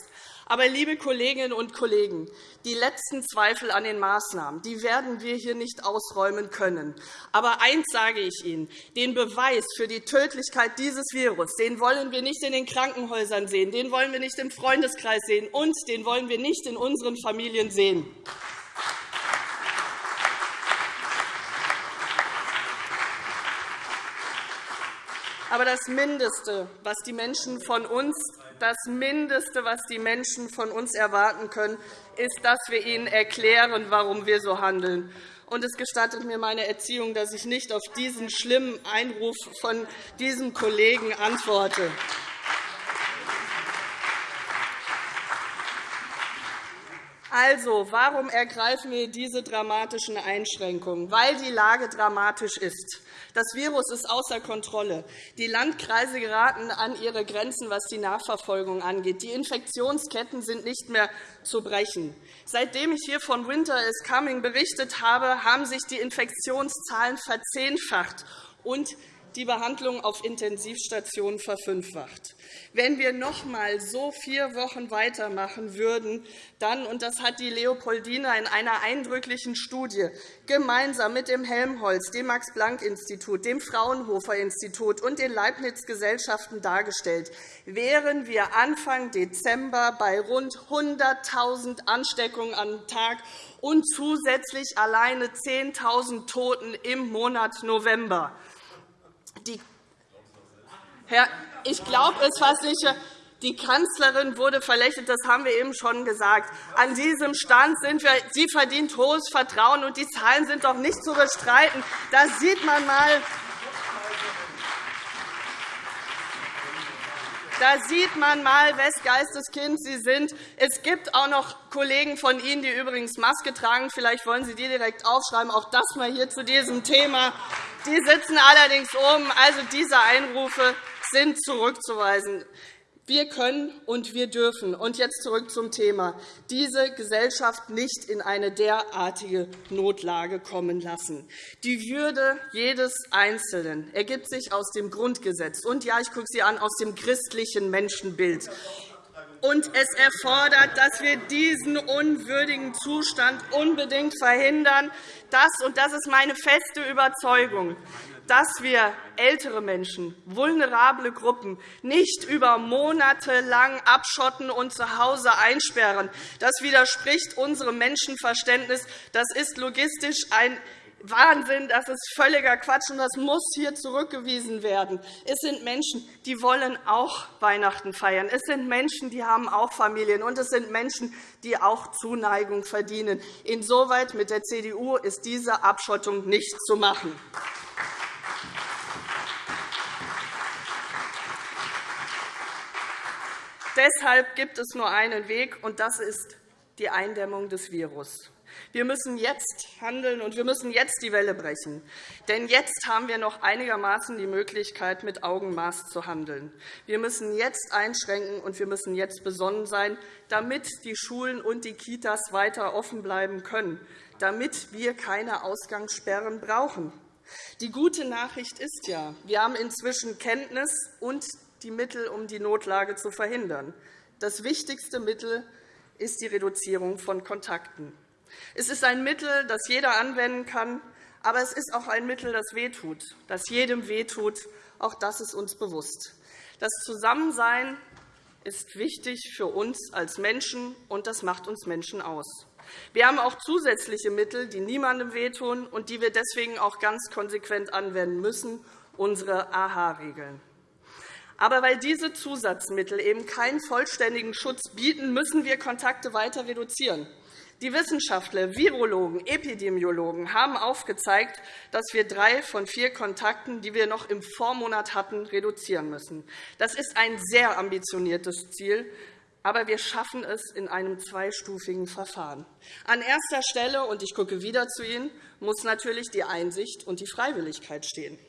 Aber, liebe Kolleginnen und Kollegen, die letzten Zweifel an den Maßnahmen die werden wir hier nicht ausräumen können. Aber eins sage ich Ihnen. Den Beweis für die Tödlichkeit dieses Virus den wollen wir nicht in den Krankenhäusern sehen, den wollen wir nicht im Freundeskreis sehen, und den wollen wir nicht in unseren Familien sehen. Aber das Mindeste, was die Menschen von uns das Mindeste, was die Menschen von uns erwarten können, ist, dass wir ihnen erklären, warum wir so handeln. Und es gestattet mir meine Erziehung, dass ich nicht auf diesen schlimmen Einruf von diesem Kollegen antworte. Also, warum ergreifen wir diese dramatischen Einschränkungen? Weil die Lage dramatisch ist. Das Virus ist außer Kontrolle. Die Landkreise geraten an ihre Grenzen, was die Nachverfolgung angeht. Die Infektionsketten sind nicht mehr zu brechen. Seitdem ich hier von Winter is Coming berichtet habe, haben sich die Infektionszahlen verzehnfacht und die Behandlung auf Intensivstationen verfünffacht. Wenn wir noch einmal so vier Wochen weitermachen würden, dann, und das hat die Leopoldina in einer eindrücklichen Studie gemeinsam mit dem Helmholtz, dem Max-Planck-Institut, dem Fraunhofer-Institut und den Leibniz-Gesellschaften dargestellt, wären wir Anfang Dezember bei rund 100.000 Ansteckungen am Tag und zusätzlich alleine 10.000 Toten im Monat November. Die Herr, ich glaube es fast nicht. Die Kanzlerin wurde verlächelt, das haben wir eben schon gesagt. An diesem Stand sind wir. Sie verdient hohes Vertrauen, und die Zahlen sind doch nicht zu bestreiten. Da sieht man mal, Da sieht man mal, wes Geisteskind Sie sind. Es gibt auch noch Kollegen von Ihnen, die übrigens Maske tragen. Vielleicht wollen Sie die direkt aufschreiben. Auch das mal hier zu diesem Thema. Die sitzen allerdings oben. Also diese Einrufe sind zurückzuweisen. Wir können und wir dürfen und jetzt zurück zum Thema diese Gesellschaft nicht in eine derartige Notlage kommen lassen. Die Würde jedes Einzelnen ergibt sich aus dem Grundgesetz und ja, ich gucke Sie an, aus dem christlichen Menschenbild. Und es erfordert, dass wir diesen unwürdigen Zustand unbedingt verhindern. Das, und das ist meine feste Überzeugung, dass wir ältere Menschen, vulnerable Gruppen nicht über Monate lang abschotten und zu Hause einsperren. Das widerspricht unserem Menschenverständnis. Das ist logistisch ein Wahnsinn, das ist völliger Quatsch, und das muss hier zurückgewiesen werden. Es sind Menschen, die wollen auch Weihnachten feiern. Es sind Menschen, die haben auch Familien, und es sind Menschen, die auch Zuneigung verdienen. Insoweit mit der CDU ist diese Abschottung nicht zu machen. Deshalb gibt es nur einen Weg, und das ist die Eindämmung des Virus. Wir müssen jetzt handeln, und wir müssen jetzt die Welle brechen. Denn jetzt haben wir noch einigermaßen die Möglichkeit, mit Augenmaß zu handeln. Wir müssen jetzt einschränken, und wir müssen jetzt besonnen sein, damit die Schulen und die Kitas weiter offen bleiben können, damit wir keine Ausgangssperren brauchen. Die gute Nachricht ist ja, wir haben inzwischen Kenntnis und die Mittel, um die Notlage zu verhindern. Das wichtigste Mittel ist die Reduzierung von Kontakten. Es ist ein Mittel, das jeder anwenden kann, aber es ist auch ein Mittel, das wehtut, das jedem wehtut. Auch das ist uns bewusst. Das Zusammensein ist wichtig für uns als Menschen, und das macht uns Menschen aus. Wir haben auch zusätzliche Mittel, die niemandem wehtun und die wir deswegen auch ganz konsequent anwenden müssen, unsere AHA-Regeln. Aber weil diese Zusatzmittel eben keinen vollständigen Schutz bieten, müssen wir Kontakte weiter reduzieren. Die Wissenschaftler, Virologen, Epidemiologen haben aufgezeigt, dass wir drei von vier Kontakten, die wir noch im Vormonat hatten, reduzieren müssen. Das ist ein sehr ambitioniertes Ziel, aber wir schaffen es in einem zweistufigen Verfahren. An erster Stelle, und ich gucke wieder zu Ihnen, muss natürlich die Einsicht und die Freiwilligkeit stehen.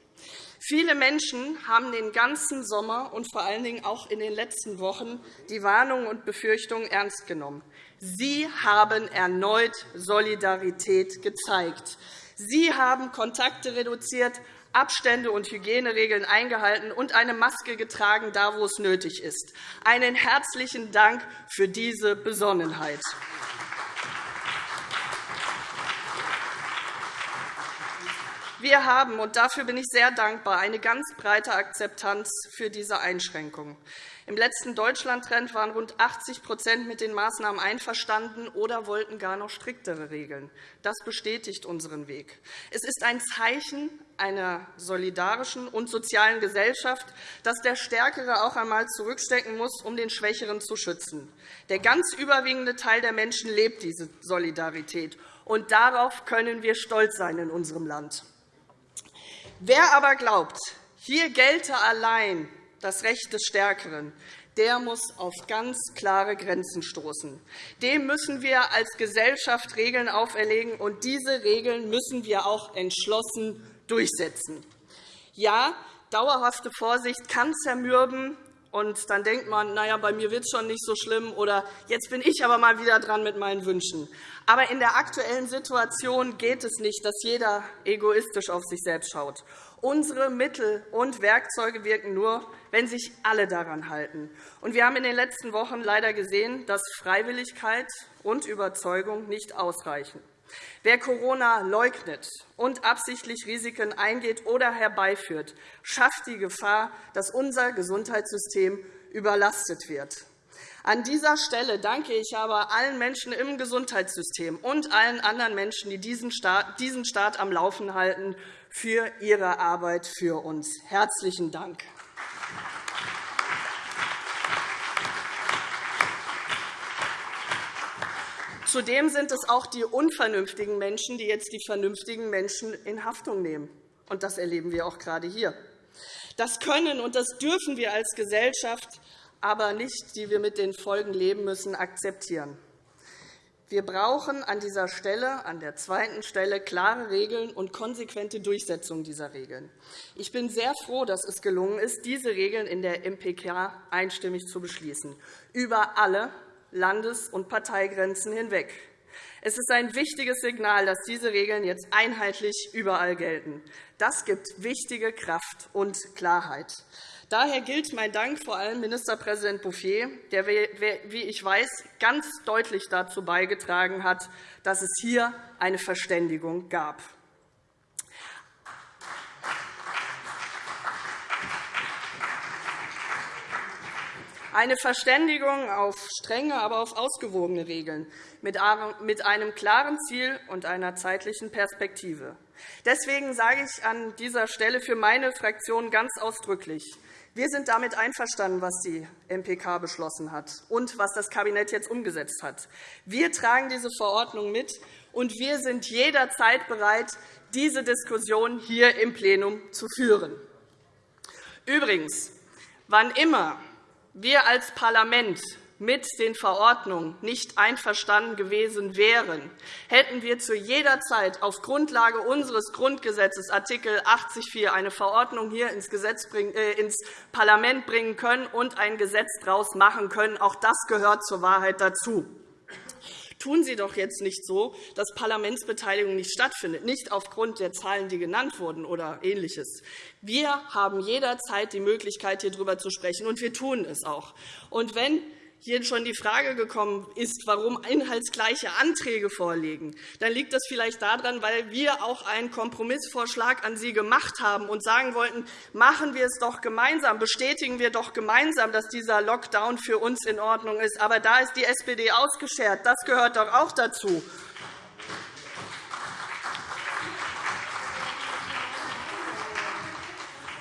Viele Menschen haben den ganzen Sommer und vor allen Dingen auch in den letzten Wochen die Warnungen und Befürchtungen ernst genommen. Sie haben erneut Solidarität gezeigt. Sie haben Kontakte reduziert, Abstände und Hygieneregeln eingehalten und eine Maske getragen, da wo es nötig ist. Einen herzlichen Dank für diese Besonnenheit. Wir haben, und dafür bin ich sehr dankbar, eine ganz breite Akzeptanz für diese Einschränkungen. Im letzten Deutschlandtrend waren rund 80% mit den Maßnahmen einverstanden oder wollten gar noch striktere Regeln. Das bestätigt unseren Weg. Es ist ein Zeichen einer solidarischen und sozialen Gesellschaft, dass der Stärkere auch einmal zurückstecken muss, um den Schwächeren zu schützen. Der ganz überwiegende Teil der Menschen lebt diese Solidarität. Und darauf können wir stolz sein in unserem Land. Wer aber glaubt, hier gelte allein das Recht des Stärkeren, der muss auf ganz klare Grenzen stoßen. Dem müssen wir als Gesellschaft Regeln auferlegen, und diese Regeln müssen wir auch entschlossen durchsetzen. Ja, dauerhafte Vorsicht kann zermürben, und dann denkt man, na ja, bei mir wird es schon nicht so schlimm oder jetzt bin ich aber mal wieder dran mit meinen Wünschen. Aber in der aktuellen Situation geht es nicht, dass jeder egoistisch auf sich selbst schaut. Unsere Mittel und Werkzeuge wirken nur, wenn sich alle daran halten. Und wir haben in den letzten Wochen leider gesehen, dass Freiwilligkeit und Überzeugung nicht ausreichen. Wer Corona leugnet und absichtlich Risiken eingeht oder herbeiführt, schafft die Gefahr, dass unser Gesundheitssystem überlastet wird. An dieser Stelle danke ich aber allen Menschen im Gesundheitssystem und allen anderen Menschen, die diesen Staat am Laufen halten, für ihre Arbeit für uns. Herzlichen Dank. Zudem sind es auch die unvernünftigen Menschen, die jetzt die vernünftigen Menschen in Haftung nehmen. Und das erleben wir auch gerade hier. Das können und das dürfen wir als Gesellschaft aber nicht, die wir mit den Folgen leben müssen, akzeptieren. Wir brauchen an dieser Stelle, an der zweiten Stelle, klare Regeln und konsequente Durchsetzung dieser Regeln. Ich bin sehr froh, dass es gelungen ist, diese Regeln in der MPK einstimmig zu beschließen, über alle Landes- und Parteigrenzen hinweg. Es ist ein wichtiges Signal, dass diese Regeln jetzt einheitlich überall gelten. Das gibt wichtige Kraft und Klarheit. Daher gilt mein Dank vor allem Ministerpräsident Bouffier, der, wie ich weiß, ganz deutlich dazu beigetragen hat, dass es hier eine Verständigung gab. Eine Verständigung auf strenge, aber auf ausgewogene Regeln mit einem klaren Ziel und einer zeitlichen Perspektive. Deswegen sage ich an dieser Stelle für meine Fraktion ganz ausdrücklich, wir sind damit einverstanden, was die MPK beschlossen hat und was das Kabinett jetzt umgesetzt hat. Wir tragen diese Verordnung mit, und wir sind jederzeit bereit, diese Diskussion hier im Plenum zu führen. Übrigens, wann immer wir als Parlament mit den Verordnungen nicht einverstanden gewesen wären, hätten wir zu jeder Zeit auf Grundlage unseres Grundgesetzes Art. 80 eine Verordnung hier äh, ins Parlament bringen können und ein Gesetz daraus machen können. Auch das gehört zur Wahrheit dazu. Tun Sie doch jetzt nicht so, dass Parlamentsbeteiligung nicht stattfindet, nicht aufgrund der Zahlen, die genannt wurden oder Ähnliches. Wir haben jederzeit die Möglichkeit, hier darüber zu sprechen, und wir tun es auch. Und wenn hier schon die Frage gekommen ist, warum inhaltsgleiche Anträge vorliegen, dann liegt das vielleicht daran, weil wir auch einen Kompromissvorschlag an Sie gemacht haben und sagen wollten, machen wir es doch gemeinsam, bestätigen wir doch gemeinsam, dass dieser Lockdown für uns in Ordnung ist. Aber da ist die SPD ausgeschert. Das gehört doch auch dazu.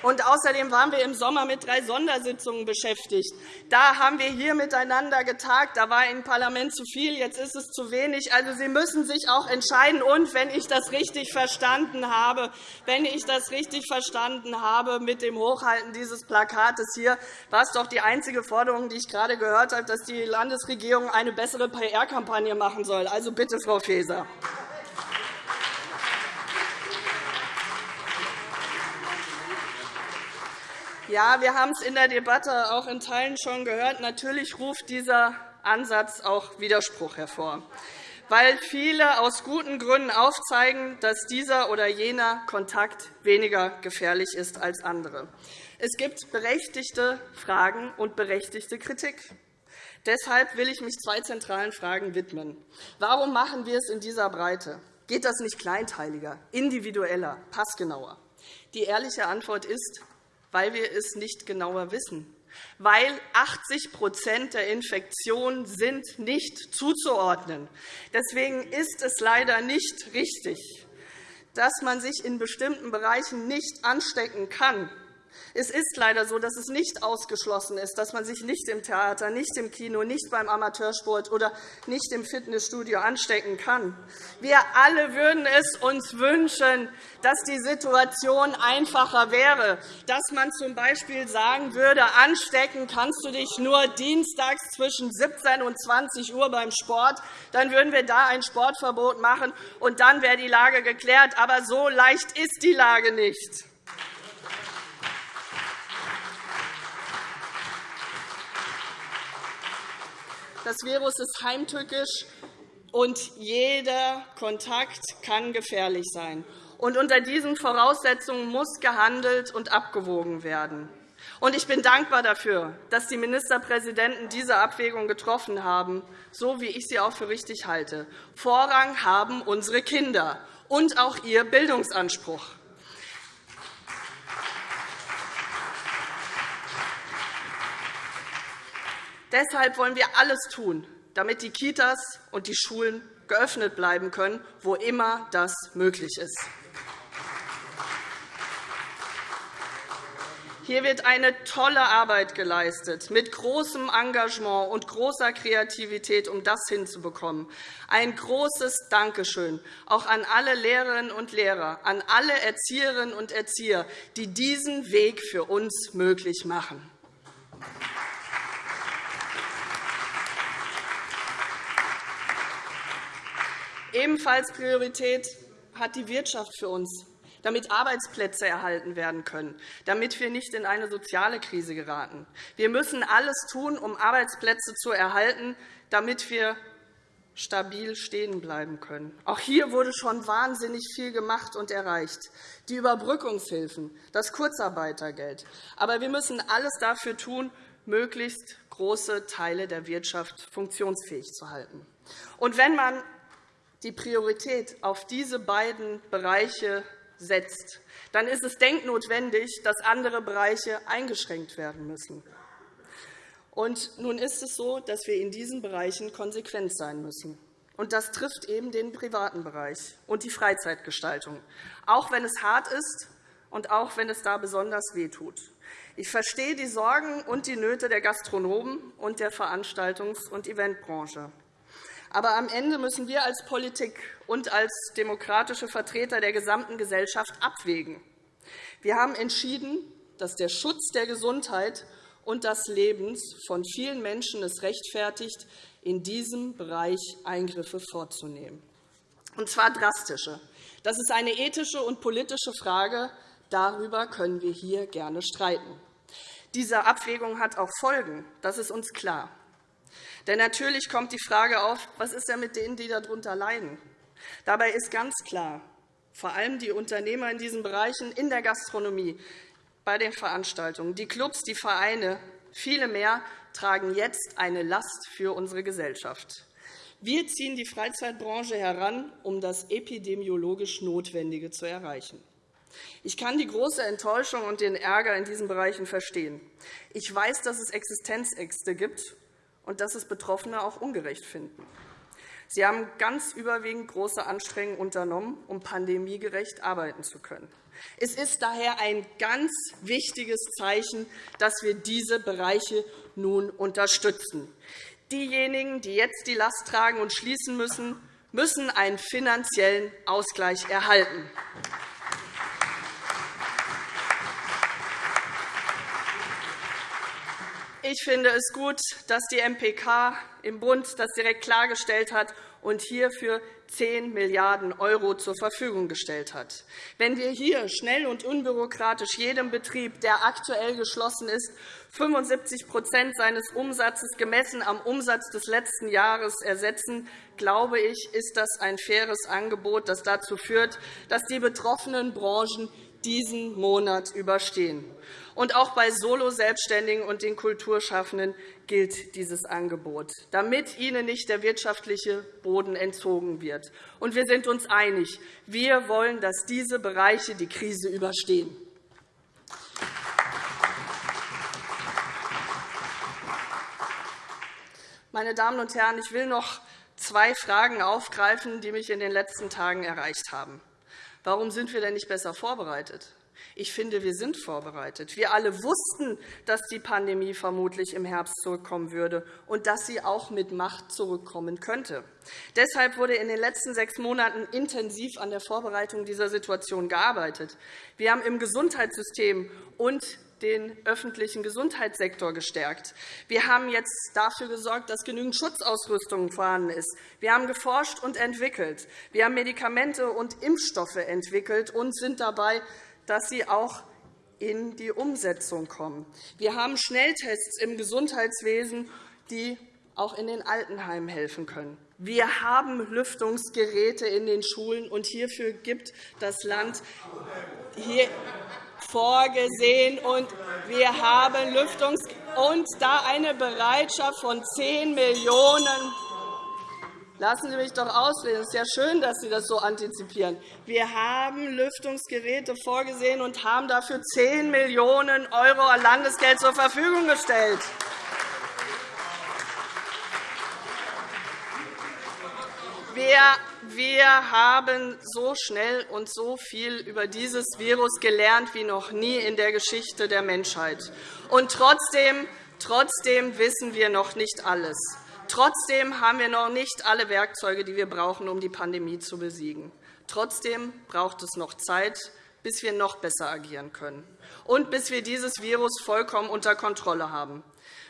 Und außerdem waren wir im Sommer mit drei Sondersitzungen beschäftigt. Da haben wir hier miteinander getagt. Da war im Parlament zu viel, jetzt ist es zu wenig. Also, Sie müssen sich auch entscheiden. Und wenn ich das richtig verstanden habe, wenn ich das richtig verstanden habe mit dem Hochhalten dieses Plakates hier, war es doch die einzige Forderung, die ich gerade gehört habe, dass die Landesregierung eine bessere PR-Kampagne machen soll. Also bitte, Frau Faeser. Ja, wir haben es in der Debatte auch in Teilen schon gehört. Natürlich ruft dieser Ansatz auch Widerspruch hervor, weil viele aus guten Gründen aufzeigen, dass dieser oder jener Kontakt weniger gefährlich ist als andere. Es gibt berechtigte Fragen und berechtigte Kritik. Deshalb will ich mich zwei zentralen Fragen widmen. Warum machen wir es in dieser Breite? Geht das nicht kleinteiliger, individueller, passgenauer? Die ehrliche Antwort ist, weil wir es nicht genauer wissen, weil 80% der Infektionen sind nicht zuzuordnen. Deswegen ist es leider nicht richtig, dass man sich in bestimmten Bereichen nicht anstecken kann, es ist leider so, dass es nicht ausgeschlossen ist, dass man sich nicht im Theater, nicht im Kino, nicht beim Amateursport oder nicht im Fitnessstudio anstecken kann. Wir alle würden es uns wünschen, dass die Situation einfacher wäre, dass man z. B. sagen würde, anstecken kannst du dich nur dienstags zwischen 17 und 20 Uhr beim Sport. Dann würden wir da ein Sportverbot machen, und dann wäre die Lage geklärt. Aber so leicht ist die Lage nicht. Das Virus ist heimtückisch, und jeder Kontakt kann gefährlich sein. Und unter diesen Voraussetzungen muss gehandelt und abgewogen werden. Und ich bin dankbar dafür, dass die Ministerpräsidenten diese Abwägung getroffen haben, so wie ich sie auch für richtig halte. Vorrang haben unsere Kinder und auch ihr Bildungsanspruch. Deshalb wollen wir alles tun, damit die Kitas und die Schulen geöffnet bleiben können, wo immer das möglich ist. Hier wird eine tolle Arbeit geleistet, mit großem Engagement und großer Kreativität, um das hinzubekommen. Ein großes Dankeschön auch an alle Lehrerinnen und Lehrer, an alle Erzieherinnen und Erzieher, die diesen Weg für uns möglich machen. Ebenfalls Priorität hat die Wirtschaft für uns, damit Arbeitsplätze erhalten werden können, damit wir nicht in eine soziale Krise geraten. Wir müssen alles tun, um Arbeitsplätze zu erhalten, damit wir stabil stehen bleiben können. Auch hier wurde schon wahnsinnig viel gemacht und erreicht. Die Überbrückungshilfen, das Kurzarbeitergeld. Aber wir müssen alles dafür tun, möglichst große Teile der Wirtschaft funktionsfähig zu halten. Und wenn man die Priorität auf diese beiden Bereiche setzt, dann ist es denknotwendig, dass andere Bereiche eingeschränkt werden müssen. Und nun ist es so, dass wir in diesen Bereichen konsequent sein müssen. Und das trifft eben den privaten Bereich und die Freizeitgestaltung, auch wenn es hart ist und auch wenn es da besonders wehtut. Ich verstehe die Sorgen und die Nöte der Gastronomen und der Veranstaltungs- und Eventbranche. Aber am Ende müssen wir als Politik und als demokratische Vertreter der gesamten Gesellschaft abwägen. Wir haben entschieden, dass der Schutz der Gesundheit und des Lebens von vielen Menschen es rechtfertigt, in diesem Bereich Eingriffe vorzunehmen, und zwar drastische. Das ist eine ethische und politische Frage. Darüber können wir hier gerne streiten. Diese Abwägung hat auch Folgen. Das ist uns klar. Denn natürlich kommt die Frage auf, was ist denn mit denen, die darunter leiden? Dabei ist ganz klar, vor allem die Unternehmer in diesen Bereichen, in der Gastronomie, bei den Veranstaltungen, die Clubs, die Vereine, viele mehr tragen jetzt eine Last für unsere Gesellschaft. Wir ziehen die Freizeitbranche heran, um das epidemiologisch Notwendige zu erreichen. Ich kann die große Enttäuschung und den Ärger in diesen Bereichen verstehen. Ich weiß, dass es Existenzängste gibt und dass es Betroffene auch ungerecht finden. Sie haben ganz überwiegend große Anstrengungen unternommen, um pandemiegerecht arbeiten zu können. Es ist daher ein ganz wichtiges Zeichen, dass wir diese Bereiche nun unterstützen. Diejenigen, die jetzt die Last tragen und schließen müssen, müssen einen finanziellen Ausgleich erhalten. Ich finde es gut, dass die MPK im Bund das direkt klargestellt hat und hierfür 10 Milliarden € zur Verfügung gestellt hat. Wenn wir hier schnell und unbürokratisch jedem Betrieb, der aktuell geschlossen ist, 75% seines Umsatzes gemessen am Umsatz des letzten Jahres ersetzen, glaube ich, ist das ein faires Angebot, das dazu führt, dass die betroffenen Branchen diesen Monat überstehen. Und auch bei Solo-Selbstständigen und den Kulturschaffenden gilt dieses Angebot, damit ihnen nicht der wirtschaftliche Boden entzogen wird. Und wir sind uns einig, wir wollen, dass diese Bereiche die Krise überstehen. Meine Damen und Herren, ich will noch zwei Fragen aufgreifen, die mich in den letzten Tagen erreicht haben. Warum sind wir denn nicht besser vorbereitet? Ich finde, wir sind vorbereitet. Wir alle wussten, dass die Pandemie vermutlich im Herbst zurückkommen würde und dass sie auch mit Macht zurückkommen könnte. Deshalb wurde in den letzten sechs Monaten intensiv an der Vorbereitung dieser Situation gearbeitet. Wir haben im Gesundheitssystem und den öffentlichen Gesundheitssektor gestärkt. Wir haben jetzt dafür gesorgt, dass genügend Schutzausrüstung vorhanden ist. Wir haben geforscht und entwickelt. Wir haben Medikamente und Impfstoffe entwickelt und sind dabei, dass sie auch in die Umsetzung kommen. Wir haben Schnelltests im Gesundheitswesen, die auch in den Altenheimen helfen können. Wir haben Lüftungsgeräte in den Schulen, und hierfür gibt das Land hier vorgesehen. Und wir haben Lüftungs und da eine Bereitschaft von 10 Millionen Lassen Sie mich doch ausreden. Es ist ja schön, dass Sie das so antizipieren. Wir haben Lüftungsgeräte vorgesehen und haben dafür 10 Millionen € Landesgeld zur Verfügung gestellt. Wir haben so schnell und so viel über dieses Virus gelernt wie noch nie in der Geschichte der Menschheit. Und trotzdem, trotzdem wissen wir noch nicht alles. Trotzdem haben wir noch nicht alle Werkzeuge, die wir brauchen, um die Pandemie zu besiegen. Trotzdem braucht es noch Zeit, bis wir noch besser agieren können und bis wir dieses Virus vollkommen unter Kontrolle haben.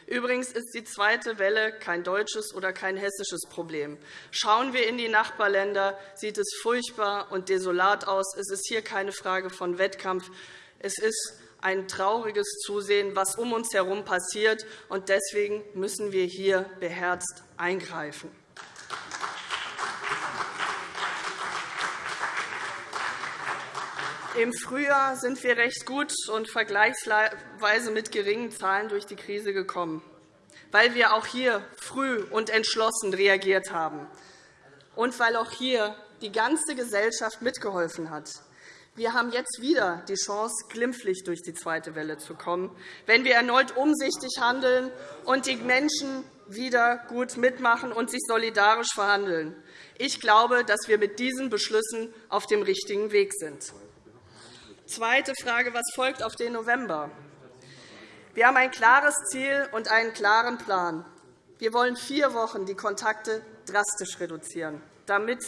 Übrigens ist die zweite Welle kein deutsches oder kein hessisches Problem. Schauen wir in die Nachbarländer, sieht es furchtbar und desolat aus. Es ist hier keine Frage von Wettkampf. Es ist ein trauriges Zusehen, was um uns herum passiert. und Deswegen müssen wir hier beherzt eingreifen. Im Frühjahr sind wir recht gut und vergleichsweise mit geringen Zahlen durch die Krise gekommen, weil wir auch hier früh und entschlossen reagiert haben und weil auch hier die ganze Gesellschaft mitgeholfen hat. Wir haben jetzt wieder die Chance, glimpflich durch die zweite Welle zu kommen, wenn wir erneut umsichtig handeln und die Menschen wieder gut mitmachen und sich solidarisch verhandeln. Ich glaube, dass wir mit diesen Beschlüssen auf dem richtigen Weg sind. Zweite Frage. Was folgt auf den November? Wir haben ein klares Ziel und einen klaren Plan. Wir wollen vier Wochen die Kontakte drastisch reduzieren, damit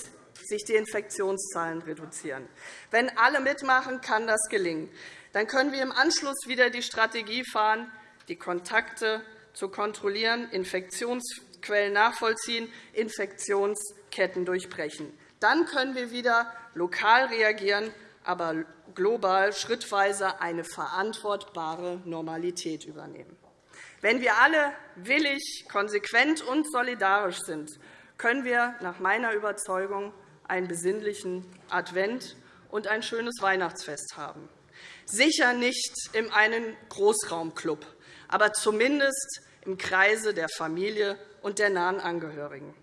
sich die Infektionszahlen reduzieren. Wenn alle mitmachen, kann das gelingen. Dann können wir im Anschluss wieder die Strategie fahren, die Kontakte zu kontrollieren, Infektionsquellen nachvollziehen, Infektionsketten durchbrechen. Dann können wir wieder lokal reagieren, aber global schrittweise eine verantwortbare Normalität übernehmen. Wenn wir alle willig, konsequent und solidarisch sind, können wir nach meiner Überzeugung einen besinnlichen Advent und ein schönes Weihnachtsfest haben. Sicher nicht in einem Großraumclub, aber zumindest im Kreise der Familie und der nahen Angehörigen.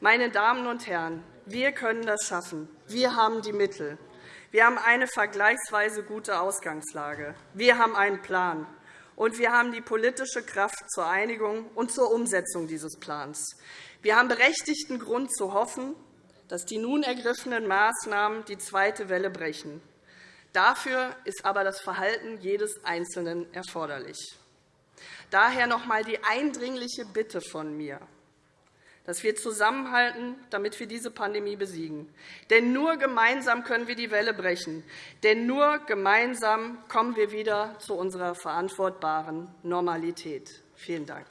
Meine Damen und Herren, wir können das schaffen. Wir haben die Mittel. Wir haben eine vergleichsweise gute Ausgangslage. Wir haben einen Plan. Und wir haben die politische Kraft zur Einigung und zur Umsetzung dieses Plans. Wir haben berechtigten Grund zu hoffen, dass die nun ergriffenen Maßnahmen die zweite Welle brechen. Dafür ist aber das Verhalten jedes Einzelnen erforderlich. Daher noch einmal die eindringliche Bitte von mir, dass wir zusammenhalten, damit wir diese Pandemie besiegen. Denn nur gemeinsam können wir die Welle brechen. Denn nur gemeinsam kommen wir wieder zu unserer verantwortbaren Normalität. Vielen Dank.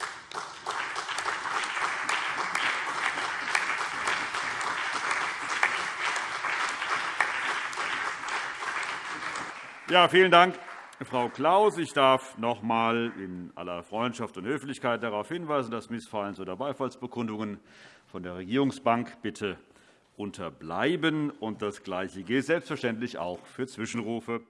Ja, vielen Dank, Frau Klaus. Ich darf noch einmal in aller Freundschaft und Höflichkeit darauf hinweisen, dass Missfallens- oder Beifallsbekundungen von der Regierungsbank bitte unterbleiben. Das Gleiche gilt selbstverständlich auch für Zwischenrufe.